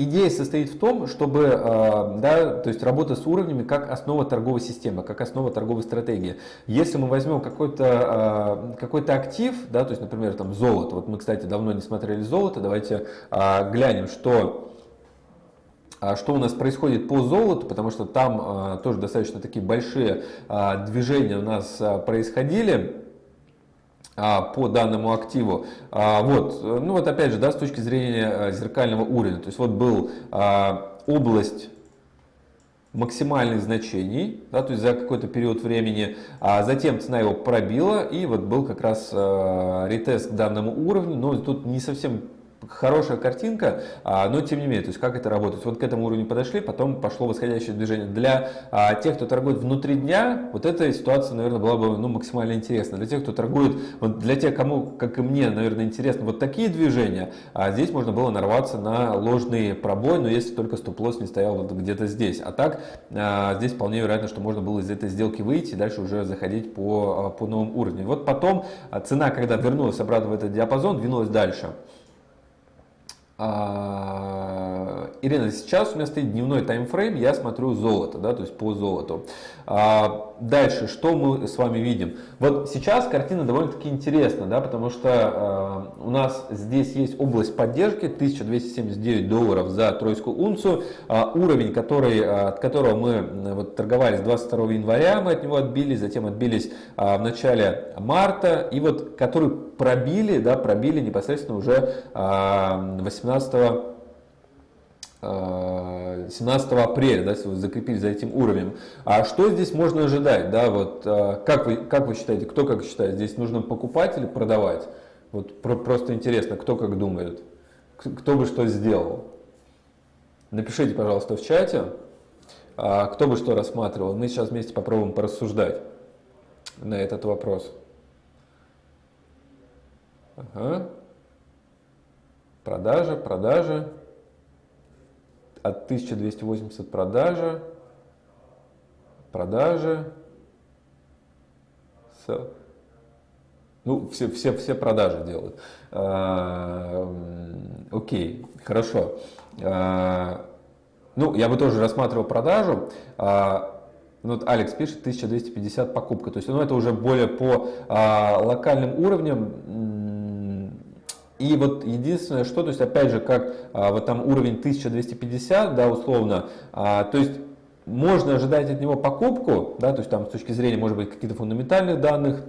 Идея состоит в том, чтобы э, да, то есть работа с уровнями как основа торговой системы, как основа торговой стратегии. Если мы возьмем какой-то э, какой актив, да, то есть, например, там золото, вот мы, кстати, давно не смотрели золото, давайте э, глянем, что что у нас происходит по золоту, потому что там тоже достаточно такие большие движения у нас происходили. А, по данному активу. А, вот, ну вот опять же, да, с точки зрения э, зеркального уровня, то есть вот был а, область максимальных значений, да, то есть за какой-то период времени, а затем цена его пробила и вот был как раз ретест к данному уровню, но тут не совсем хорошая картинка, а, но тем не менее, то есть как это работает. Вот к этому уровню подошли, потом пошло восходящее движение. Для а, тех, кто торгует внутри дня, вот эта ситуация, наверное, была бы ну, максимально интересна. Для тех, кто торгует, вот для тех, кому, как и мне, наверное, интересно вот такие движения, а здесь можно было нарваться на ложный пробой, но если только стоп-лосс не стоял вот где-то здесь. А так, здесь вполне вероятно, что можно было из этой сделки выйти и дальше уже заходить по, по новым уровням. Вот потом цена, когда вернулась обратно в этот диапазон, двинулась дальше. А, Ирина, сейчас у меня стоит дневной таймфрейм, я смотрю золото, да, то есть по золоту. А, дальше, что мы с вами видим? Вот сейчас картина довольно-таки интересна, да, потому что а, у нас здесь есть область поддержки 1279 долларов за тройскую унцию, а, уровень, который, а, от которого мы вот, торговались 22 января, мы от него отбились, затем отбились а, в начале марта, и вот который пробили, да, пробили непосредственно уже 18 18 17 апреля, да, закрепились за этим уровнем. А что здесь можно ожидать? Да, вот, как, вы, как вы считаете, кто как считает? Здесь нужно покупать или продавать? Вот про, просто интересно, кто как думает, кто бы что сделал. Напишите, пожалуйста, в чате, кто бы что рассматривал. Мы сейчас вместе попробуем порассуждать на этот вопрос. Ага. Продажа, продажа. От 1280 продажа. Продажа. Ну, все, все, все продажи делают. А, окей, хорошо. А, ну, я бы тоже рассматривал продажу. А, ну, вот Алекс пишет 1250 покупка. То есть, ну, это уже более по а, локальным уровням. И вот единственное, что, то есть, опять же, как а, вот там уровень 1250, да, условно, а, то есть, можно ожидать от него покупку, да, то есть там с точки зрения, может быть, каких-то фундаментальных данных,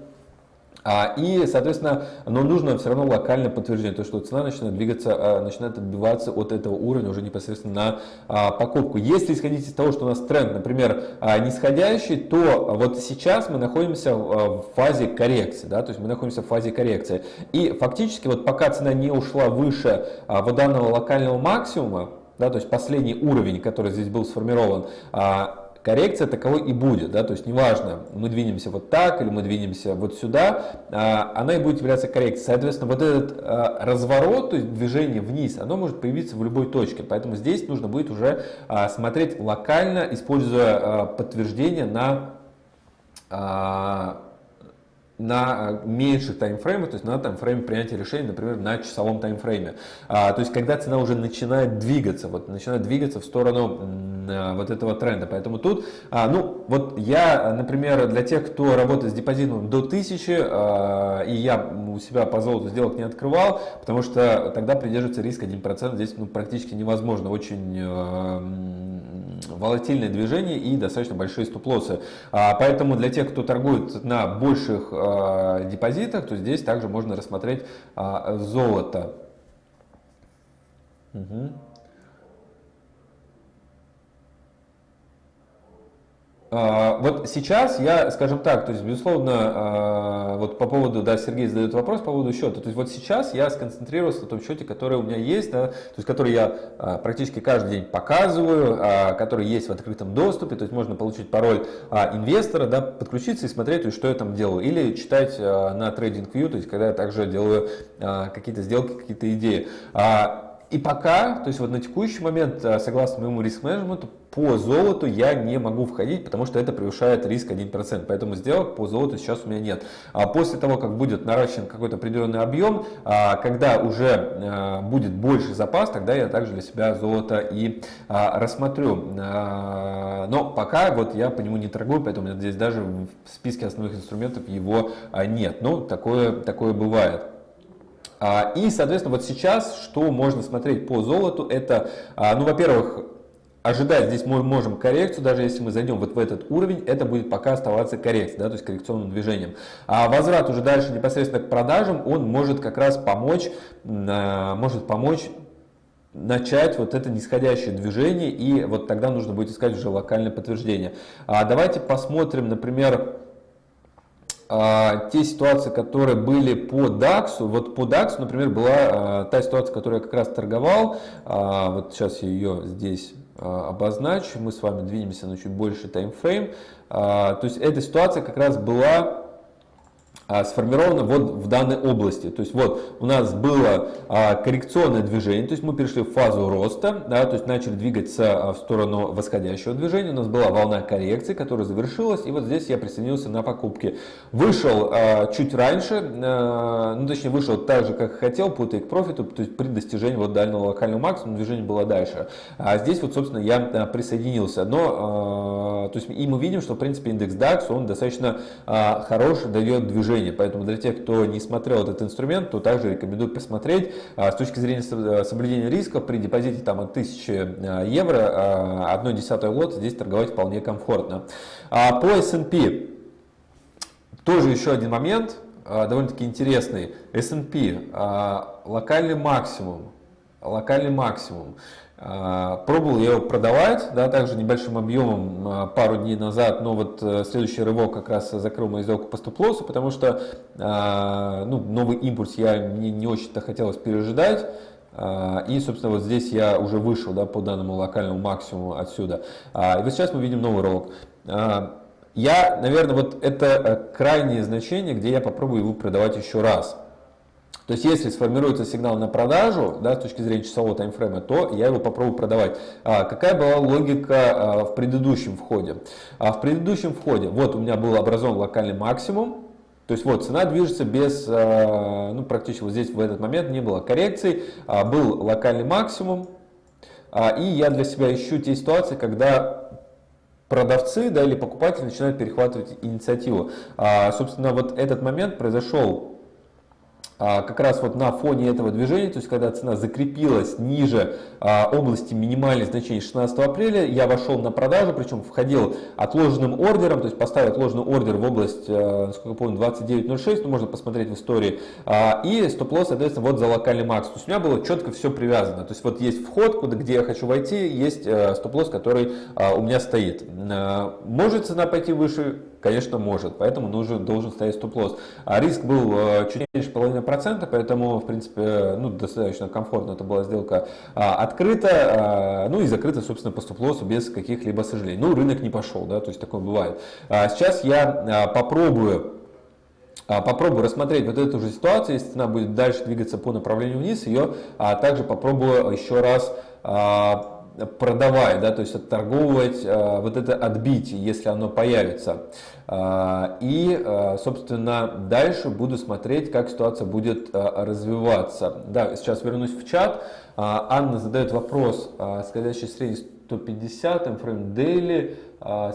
и, соответственно, но нужно все равно локальное подтверждение, то, что цена начинает двигаться, а, начинает отбиваться от этого уровня уже непосредственно на а, покупку. Если исходить из того, что у нас тренд, например, нисходящий, то вот сейчас мы находимся в фазе коррекции, да, то есть мы находимся в фазе коррекции. И фактически вот пока цена не ушла выше вот данного локального максимума, да, то есть последний уровень, который здесь был сформирован, коррекция таковой и будет, да, то есть неважно, мы двинемся вот так или мы двинемся вот сюда, а, она и будет являться коррекцией. Соответственно, вот этот а, разворот, то есть движение вниз, оно может появиться в любой точке, поэтому здесь нужно будет уже а, смотреть локально, используя подтверждение на на э, меньших таймфреймах, то есть на таймфрейме принятия решений, например, на часовом таймфрейме. А, то есть когда цена уже начинает двигаться, вот начинает двигаться в сторону а, вот этого тренда. Поэтому тут, а, ну вот я, например, для тех, кто работает с депозитом до 1000, а, и я у себя по золоту сделок не открывал, потому что тогда придерживаться риска 1% здесь ну, практически невозможно. Очень а, волатильное движение и достаточно большие стоп-лоссы. А, поэтому для тех, кто торгует на больших а, депозитах, то здесь также можно рассмотреть а, золото. Угу. Вот сейчас я, скажем так, то есть, безусловно, а, вот по поводу, да, Сергей задает вопрос по поводу счета. То есть, вот сейчас я сконцентрировался на том счете, который у меня есть, да, то есть, который я а, практически каждый день показываю, который есть в открытом доступе, то есть, можно получить пароль инвестора, да, подключиться и смотреть, то есть, что я там делаю. Или читать на TradingView, то есть, когда я также делаю какие-то сделки, какие-то идеи. И пока, то есть вот на текущий момент, э, согласно моему риск-менеджменту, по золоту я не могу входить, потому что это превышает риск 1%. Поэтому сделок по золоту сейчас у меня нет. А после того, как будет наращен какой-то определенный объем, а, когда уже э, будет больше запас, тогда я также для себя золото и а, рассмотрю. А, но пока вот я по нему не торгую, поэтому здесь даже в списке основных инструментов его нет. Но такое, такое бывает. А, и, соответственно, вот сейчас, что можно смотреть по золоту, это, а, ну, во-первых, ожидать здесь мы можем коррекцию, даже если мы зайдем вот в этот уровень, это будет пока оставаться коррекцией, да, то есть коррекционным движением. А возврат уже дальше непосредственно к продажам, он может как раз помочь, а, может помочь начать вот это нисходящее движение, и вот тогда нужно будет искать уже локальное подтверждение. А давайте посмотрим, например, а, те ситуации, которые были по DAX, вот по DAX, например, была а, та ситуация, которую я как раз торговал, а, вот сейчас я ее здесь обозначу, мы с вами двинемся на чуть больше таймфрейм, то есть эта ситуация как раз была сформировано вот в данной области. То есть вот у нас было а, коррекционное движение, то есть мы перешли в фазу роста, да, то есть начали двигаться а, в сторону восходящего движения. У нас была волна коррекции, которая завершилась, и вот здесь я присоединился на покупки. Вышел чуть раньше, ну точнее вышел так же, как хотел, по take профиту, то есть при достижении вот дальнего локального максимума движение было дальше. А здесь вот, собственно, я присоединился. Но, то есть и мы видим, что в принципе индекс DAX, он достаточно хороший, дает движение. Поэтому для тех, кто не смотрел этот инструмент, то также рекомендую посмотреть. А, с точки зрения э, соблюдения риска при депозите там, от 1000 э, евро 1 десятую лот здесь торговать вполне комфортно. А по S&P тоже еще один момент, а, довольно-таки интересный. S&P, локальный максимум, локальный максимум. Пробовал я его продавать, да, также небольшим объемом пару дней назад, но вот следующий рывок как раз закрыл мою сделку по стоп-лоссу, потому что ну, новый импульс я мне не очень-то хотелось пережидать. И, собственно, вот здесь я уже вышел да, по данному локальному максимуму отсюда. И вот сейчас мы видим новый рывок. Я, наверное, вот это э, крайнее значение, где я попробую его продавать еще раз. То есть, если сформируется сигнал на продажу, да, с точки зрения часового таймфрейма, то я его попробую продавать. А, какая была логика а, в предыдущем входе? А, в предыдущем входе, вот у меня был образован локальный максимум, то есть вот цена движется без, а, ну практически вот здесь в этот момент не было коррекций, а, был локальный максимум, а, и я для себя ищу те ситуации, когда продавцы да, или покупатели начинают перехватывать инициативу. Собственно, вот этот момент произошел как раз вот на фоне этого движения, то есть когда цена закрепилась ниже а, области минимальных значений 16 апреля, я вошел на продажу, причем входил отложенным ордером, то есть поставил отложенный ордер в область, а, насколько я помню, 29.06, ну, можно посмотреть в истории, и стоп-лосс, соответственно, вот за локальный макс. То есть у меня было четко все привязано, то есть вот есть вход, куда, где я хочу войти, есть стоп-лосс, который у меня стоит. Может цена пойти выше? Конечно, может, поэтому нужен, должен стоять стоп-лосс. А риск был чуть меньше половины процента, поэтому, в принципе, ну, достаточно комфортно это была сделка а, открыта, а, ну и закрыта, собственно, по стоп-лоссу без каких-либо сожалений. Ну, рынок не пошел, да, то есть такое бывает. А, сейчас я а, попробую а, попробую рассмотреть вот эту же ситуацию, если цена будет дальше двигаться по направлению вниз, ее а, также попробую еще раз а, продавать, да, то есть отторговывать э, вот это отбитие, если оно появится. Э, и, э, собственно, дальше буду смотреть, как ситуация будет развиваться. Да, сейчас вернусь в чат. Анна задает вопрос, скользящий средний 150, таймфрейм дейли,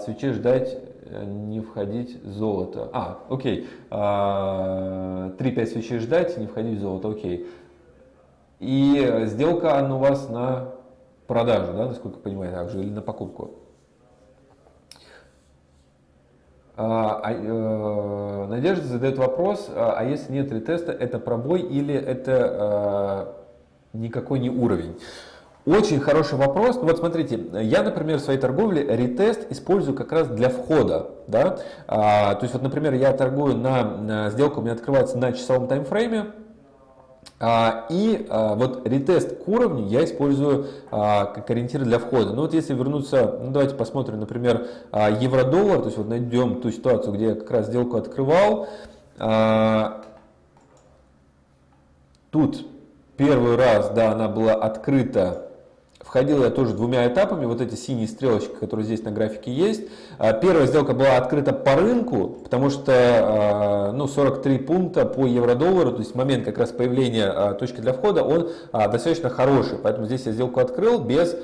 свечей ждать не входить в золото. А, окей. 3-5 э, свечей ждать, не входить в золото, окей. И сделка Анна у вас на продажу, да, насколько я понимаю, также, или на покупку. А, а, э, Надежда задает вопрос, а, а если нет ретеста, это пробой или это а, никакой не уровень? Очень хороший вопрос. Ну вот смотрите, я, например, в своей торговле ретест использую как раз для входа. Да? А, то есть, вот, например, я торгую на, на сделку, у меня открывается на часовом таймфрейме, и а, вот ретест к уровню я использую а, как ориентир для входа. Ну вот если вернуться, ну давайте посмотрим, например, евро-доллар, то есть вот найдем ту ситуацию, где я как раз сделку открывал. Тут первый раз, да, она была открыта Входил я тоже двумя этапами, вот эти синие стрелочки, которые здесь на графике есть. А, первая сделка была открыта по рынку, потому что а, ну, 43 пункта по евро-доллару, то есть момент как раз появления а, точки для входа, он достаточно хороший. Поэтому здесь я сделку открыл без,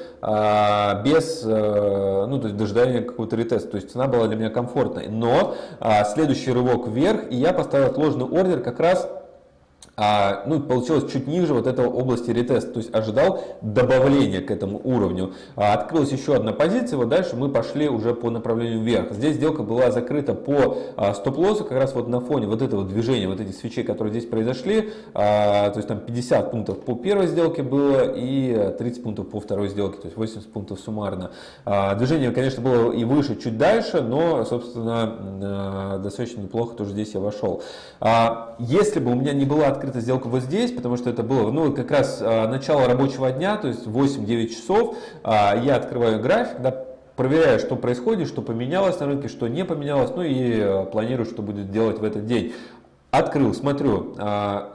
без ну, то есть дожидания какого-то ретеста. То есть цена была для меня комфортной. Но следующий рывок вверх, и я поставил отложенный ордер как раз а, ну, получилось чуть ниже вот этого области ретеста, то есть ожидал добавления к этому уровню. А, открылась еще одна позиция, вот дальше мы пошли уже по направлению вверх. Здесь сделка была закрыта по а, стоп-лоссу, как раз вот на фоне вот этого движения, вот этих свечей, которые здесь произошли, а, то есть там 50 пунктов по первой сделке было и 30 пунктов по второй сделке, то есть 80 пунктов суммарно. А, движение, конечно, было и выше, чуть дальше, но, собственно, а, достаточно неплохо тоже здесь я вошел. А, если бы у меня не была открыта сделка вот здесь, потому что это было ну, как раз а, начало рабочего дня, то есть 8-9 часов. А, я открываю график, да, проверяю, что происходит, что поменялось на рынке, что не поменялось, ну и а, планирую, что будет делать в этот день. Открыл, смотрю,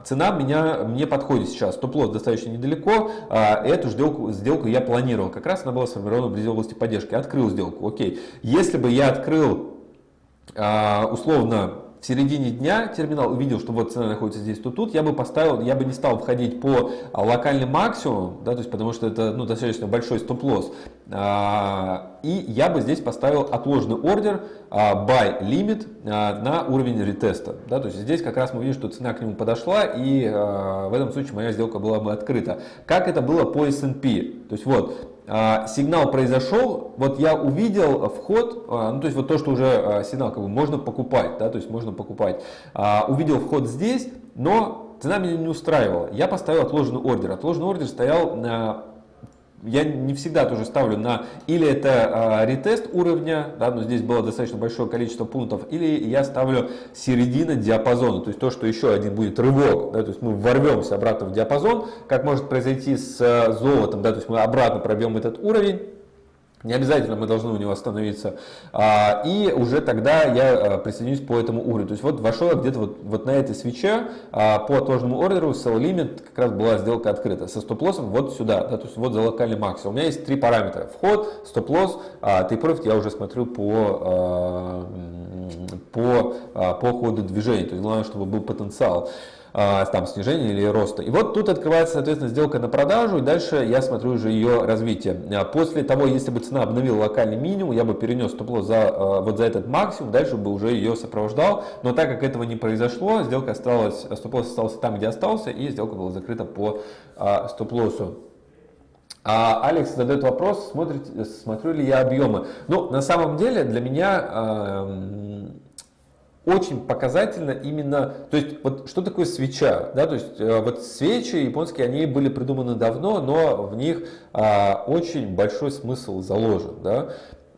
цена меня, мне подходит сейчас, стоп-лосс достаточно недалеко, эту сделку, сделку я планировал, как раз она была сформирована в области поддержки, открыл сделку, окей. Если бы я открыл условно в середине дня терминал увидел, что вот цена находится здесь, то тут, я бы поставил, я бы не стал входить по а, локальным максимумам, да, то есть потому что это ну, достаточно большой стоп-лосс, а, и я бы здесь поставил отложенный ордер а, buy limit на уровень ретеста, да, то есть здесь как раз мы видим, что цена к нему подошла, и в этом случае моя сделка была бы открыта. Как это было по S&P, то есть вот, сигнал произошел, вот я увидел вход, а, ну то есть вот то, что уже а, сигнал как бы можно покупать, да, то есть можно покупать. Увидел вход здесь, но цена меня не устраивала. Я поставил отложенный ордер. Отложенный ордер стоял на я не всегда тоже ставлю на или это э, ретест уровня, да, но здесь было достаточно большое количество пунктов, или я ставлю середина диапазона, то есть то, что еще один будет рывок, да, то есть мы ворвемся обратно в диапазон, как может произойти с э, золотом, да, то есть мы обратно пробьем этот уровень, не обязательно мы должны у него остановиться. А, и уже тогда я а, присоединюсь по этому уровню. То есть вот вошел где-то вот, вот на этой свече а, по отложенному ордеру sell limit как раз была сделка открыта. Со стоп-лоссом вот сюда, да, то есть вот за локальный максимум. У меня есть три параметра. Вход, стоп-лосс, take я уже смотрю по, по, по ходу движения. То есть главное, чтобы был потенциал. А, там снижения или роста. И вот тут открывается, соответственно, сделка на продажу, и дальше я смотрю уже ее развитие. А, после того, если бы цена обновила локальный минимум, я бы перенес стоп-лосс за, а, вот за этот максимум, дальше бы уже ее сопровождал. Но так как этого не произошло, сделка осталась, стоп-лосс остался там, где остался, и сделка была закрыта по стоп-лоссу. А Алекс задает вопрос, смотрите, смотрю ли я объемы. Ну, на самом деле, для меня очень показательно именно, то есть вот что такое свеча, да, то есть э, вот свечи японские, они были придуманы давно, но в них а, очень большой смысл заложен, да.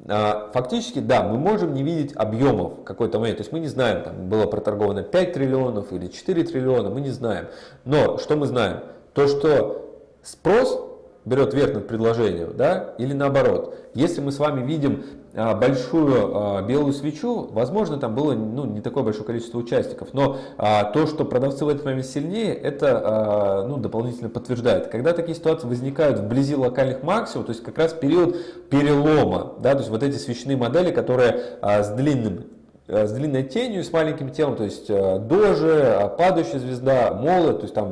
А, фактически, да, мы можем не видеть объемов какой-то момент, то есть мы не знаем, там было проторговано 5 триллионов или 4 триллиона, мы не знаем, но что мы знаем? То, что спрос берет верх над предложением, да, или наоборот. Если мы с вами видим а, большую а, белую свечу, возможно, там было ну, не такое большое количество участников, но а, то, что продавцы в этот момент сильнее, это ну, дополнительно подтверждает. Когда такие ситуации возникают вблизи локальных максимумов, то есть как раз период перелома, да, то есть вот эти свечные модели, которые с длинным с длинной тенью, с маленьким телом, то есть дожи, падающая звезда, молот, то есть там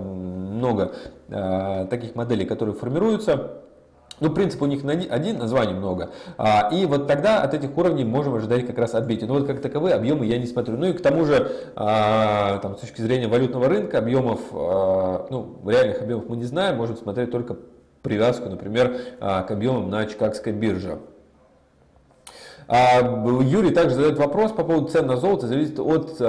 много таких моделей, которые формируются. Ну, принцип у них один, названий много. А, и вот тогда от этих уровней можем ожидать как раз отбития. Но вот как таковые объемы я не смотрю. Ну и к тому же, а, там, с точки зрения валютного рынка, объемов, а, ну, реальных объемов мы не знаем, можем смотреть только привязку, например, к объемам на Чикагской бирже. А, Юрий также задает вопрос по поводу цен на золото, зависит от, э,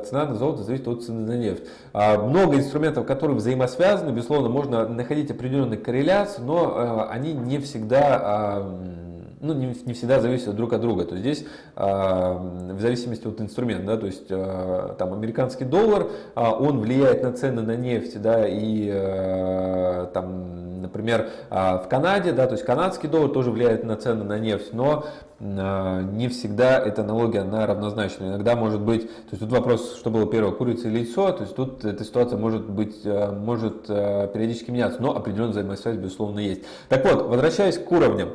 э, цена на золото зависит от цены на нефть. А, много инструментов, которые взаимосвязаны, безусловно, можно находить определенные корреляции, но они не всегда а, ну, не, не всегда зависят друг от друга. То есть здесь э, в зависимости от инструмента, да, то есть э, там американский доллар, э, он влияет на цены на нефть, да, и э, там, например, э, в Канаде, да, то есть канадский доллар тоже влияет на цены на нефть, но не всегда эта аналогия она равнозначна. Иногда может быть, то есть тут вопрос, что было первое, курица или яйцо, то есть тут эта ситуация может быть, может периодически меняться, но определенная взаимосвязь безусловно есть. Так вот, возвращаясь к уровням.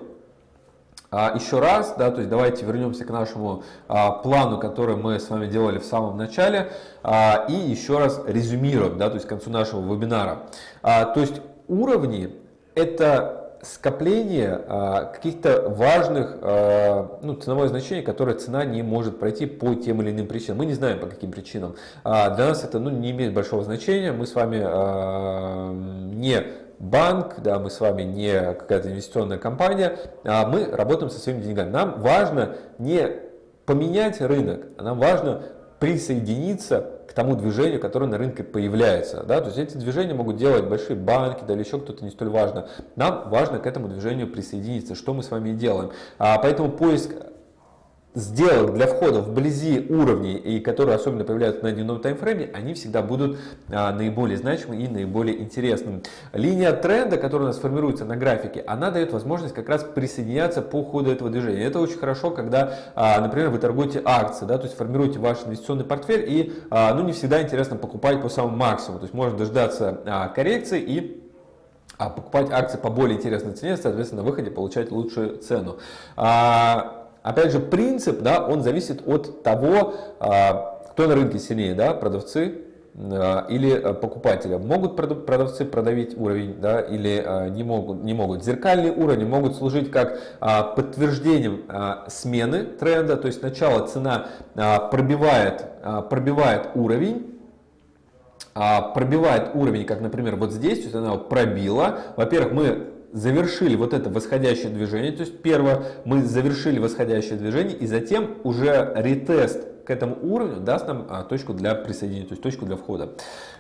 А, еще раз, да, то есть давайте вернемся к нашему а, плану, который мы с вами делали в самом начале, а, и еще раз резюмируем, да, то есть к концу нашего вебинара. То есть уровни это скопление каких-то важных, ну, ценовое значение, которое цена не может пройти по тем или иным причинам. Мы не знаем по каким причинам. Для нас это ну, не имеет большого значения. Мы с вами не банк, да, мы с вами не какая-то инвестиционная компания, а мы работаем со своими деньгами. Нам важно не поменять рынок, а нам важно присоединиться к тому движению, которое на рынке появляется. Да? То есть эти движения могут делать большие банки, да или еще кто-то не столь важно. Нам важно к этому движению присоединиться, что мы с вами и делаем. А, поэтому поиск сделок для входа вблизи уровней, и которые особенно появляются на дневном таймфрейме, они всегда будут а, наиболее значимы и наиболее интересными. Линия тренда, которая у нас формируется на графике, она дает возможность как раз присоединяться по ходу этого движения. Это очень хорошо, когда, а, например, вы торгуете акции, да, то есть формируете ваш инвестиционный портфель, и а, ну, не всегда интересно покупать по самому максимуму, то есть можно дождаться а, коррекции и а покупать акции по более интересной цене, соответственно, на выходе получать лучшую цену. А, Опять же, принцип, да, он зависит от того, а, кто на рынке сильнее, да, продавцы а, или а, покупатели. Могут продавцы продавить уровень да, или не могут, не могут. Зеркальные уровни могут служить как подтверждением смены тренда, то есть сначала цена пробивает, пробивает уровень, пробивает уровень, как, например, вот здесь, то есть она пробила. Во-первых, мы завершили вот это восходящее движение, то есть первое, мы завершили восходящее движение, и затем уже ретест к этому уровню даст нам а, точку для присоединения, то есть точку для входа.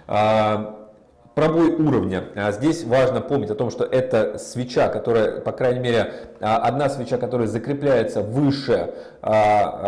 А, пробой уровня. Здесь важно помнить о том, что это свеча, которая, по крайней мере, одна свеча, которая закрепляется выше Э,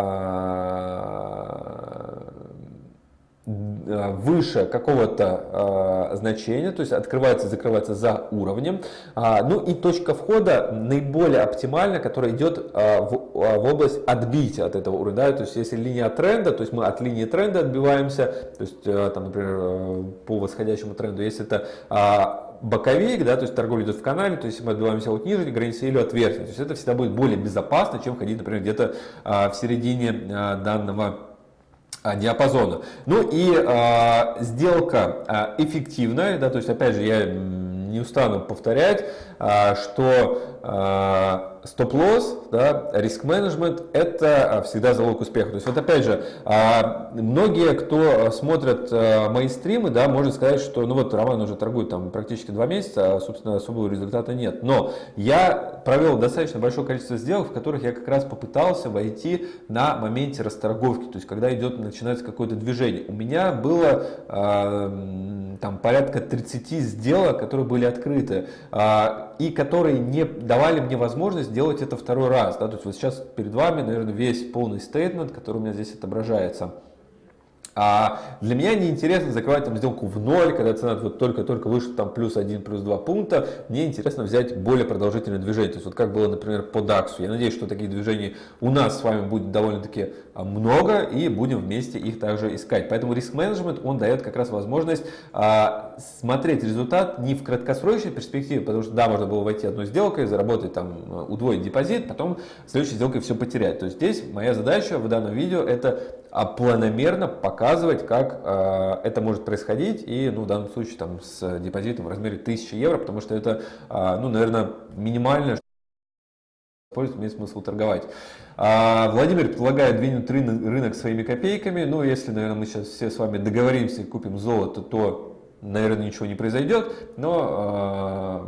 выше какого-то э, значения, то есть открывается, закрывается за уровнем. А, ну и точка входа наиболее оптимальна, которая идет э, в, в область отбития от этого уровня. Да? То есть если линия тренда, то есть мы от линии тренда отбиваемся, то есть там, например, по восходящему тренду, если это а, боковик, да, то есть торговля идет в канале, то есть мы отбиваемся от нижней границы или от верхней. То есть это всегда будет более безопасно, чем ходить, например, где-то в середине данного а, диапазона. Ну и э, сделка э, эффективная, да, то есть опять же я не устану повторять, что э, стоп-лосс, да, риск-менеджмент – это а, всегда залог успеха. То есть вот опять же, а, многие, кто смотрят а, мои стримы, да, может сказать, что ну вот Роман уже торгует там практически два месяца, а собственно особого результата нет. Но я провел достаточно большое количество сделок, в которых я как раз попытался войти на моменте расторговки, то есть когда идет, начинается какое-то движение. У меня было там порядка 30 сделок, которые были открыты и которые не давали мне возможность делать это второй раз. Да? То есть вот сейчас перед вами, наверное, весь полный стейтмент, который у меня здесь отображается. А для меня неинтересно закрывать там сделку в ноль, когда цена вот только-только вышла там плюс 1, плюс 2 пункта. Мне интересно взять более продолжительное движение. То есть вот как было, например, по DAX. Я надеюсь, что таких движений у нас с вами будет довольно-таки а, много и будем вместе их также искать. Поэтому риск-менеджмент, он дает как раз возможность а, смотреть результат не в краткосрочной перспективе, потому что да, можно было войти одной сделкой, заработать там, удвоить депозит, потом следующей сделкой все потерять. То есть здесь моя задача в данном видео это а планомерно показывать, как э, это может происходить, и ну, в данном случае там, с депозитом в размере 1000 евро, потому что это, э, ну, наверное, минимальное, что имеет смысл торговать. А Владимир предлагает двинуть рынок своими копейками. Ну, если, наверное, мы сейчас все с вами договоримся и купим золото, то, наверное, ничего не произойдет. Но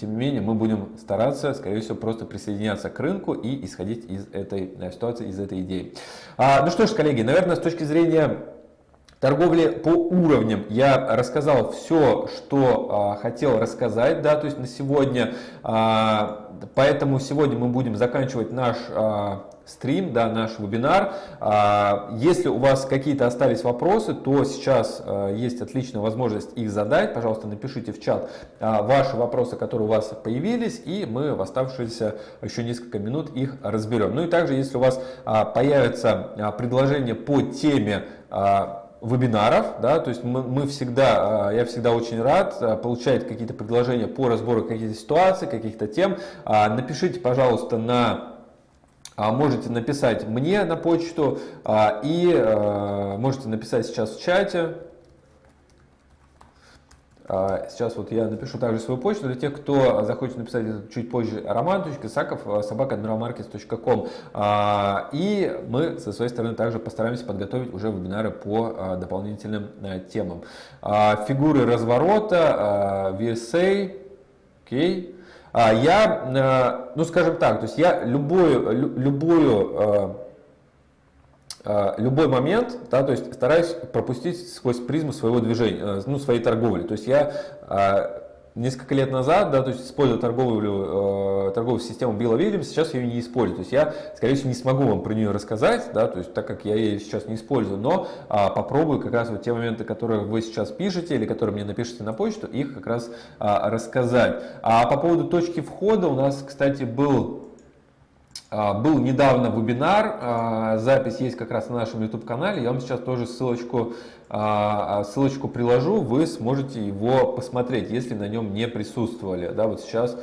тем не менее, мы будем стараться, скорее всего, просто присоединяться к рынку и исходить из этой э, ситуации, из этой идеи. А, ну что ж, коллеги, наверное, с точки зрения торговли по уровням я рассказал все, что а, хотел рассказать, да, то есть на сегодня, а, поэтому сегодня мы будем заканчивать наш стрим, да, наш вебинар. А, если у вас какие-то остались вопросы, то сейчас а, есть отличная возможность их задать. Пожалуйста, напишите в чат а, ваши вопросы, которые у вас появились, и мы в оставшиеся еще несколько минут их разберем. Ну и также, если у вас появится предложение по теме вебинаров, да, то есть мы, мы всегда, я всегда очень рад получать какие-то предложения по разбору каких-то ситуаций, каких-то тем. Напишите, пожалуйста, на можете написать мне на почту а, и а, можете написать сейчас в чате. Сейчас вот я напишу также свою почту для тех, кто захочет написать чуть позже. roman.sakov собака.admiralmarkets.com И мы со своей стороны также постараемся подготовить уже вебинары по дополнительным темам. Фигуры разворота, VSA, окей. Okay. А, я, э, ну скажем так, то есть я любую, любую, э, э, любой момент, да, то есть стараюсь пропустить сквозь призму своего движения, ну, своей торговли. То есть я несколько лет назад, да, то есть использовал торговую, э, торговую систему Билла Вильямс, сейчас ее не использую. То есть я, скорее всего, не смогу вам про нее рассказать, да, то есть так как я ее сейчас не использую, но а, попробую как раз вот те моменты, которые вы сейчас пишете или которые мне напишите на почту, их как раз а, рассказать. А по поводу точки входа у нас, кстати, был был недавно вебинар, а, запись есть как раз на нашем YouTube-канале, я вам сейчас тоже ссылочку, а, ссылочку приложу, вы сможете его посмотреть, если на нем не присутствовали. Да, вот сейчас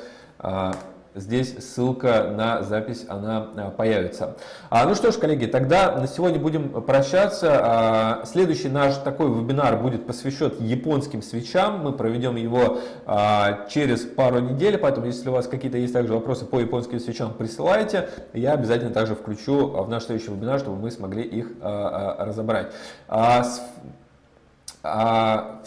Здесь ссылка на запись, она а, появится. А, ну что ж, коллеги, тогда на сегодня будем прощаться. А, следующий наш такой вебинар будет посвящен японским свечам. Мы проведем его а, через пару недель, поэтому если у вас какие-то есть также вопросы по японским свечам, присылайте. Я обязательно также включу в наш следующий вебинар, чтобы мы смогли их а, а, разобрать. А, а,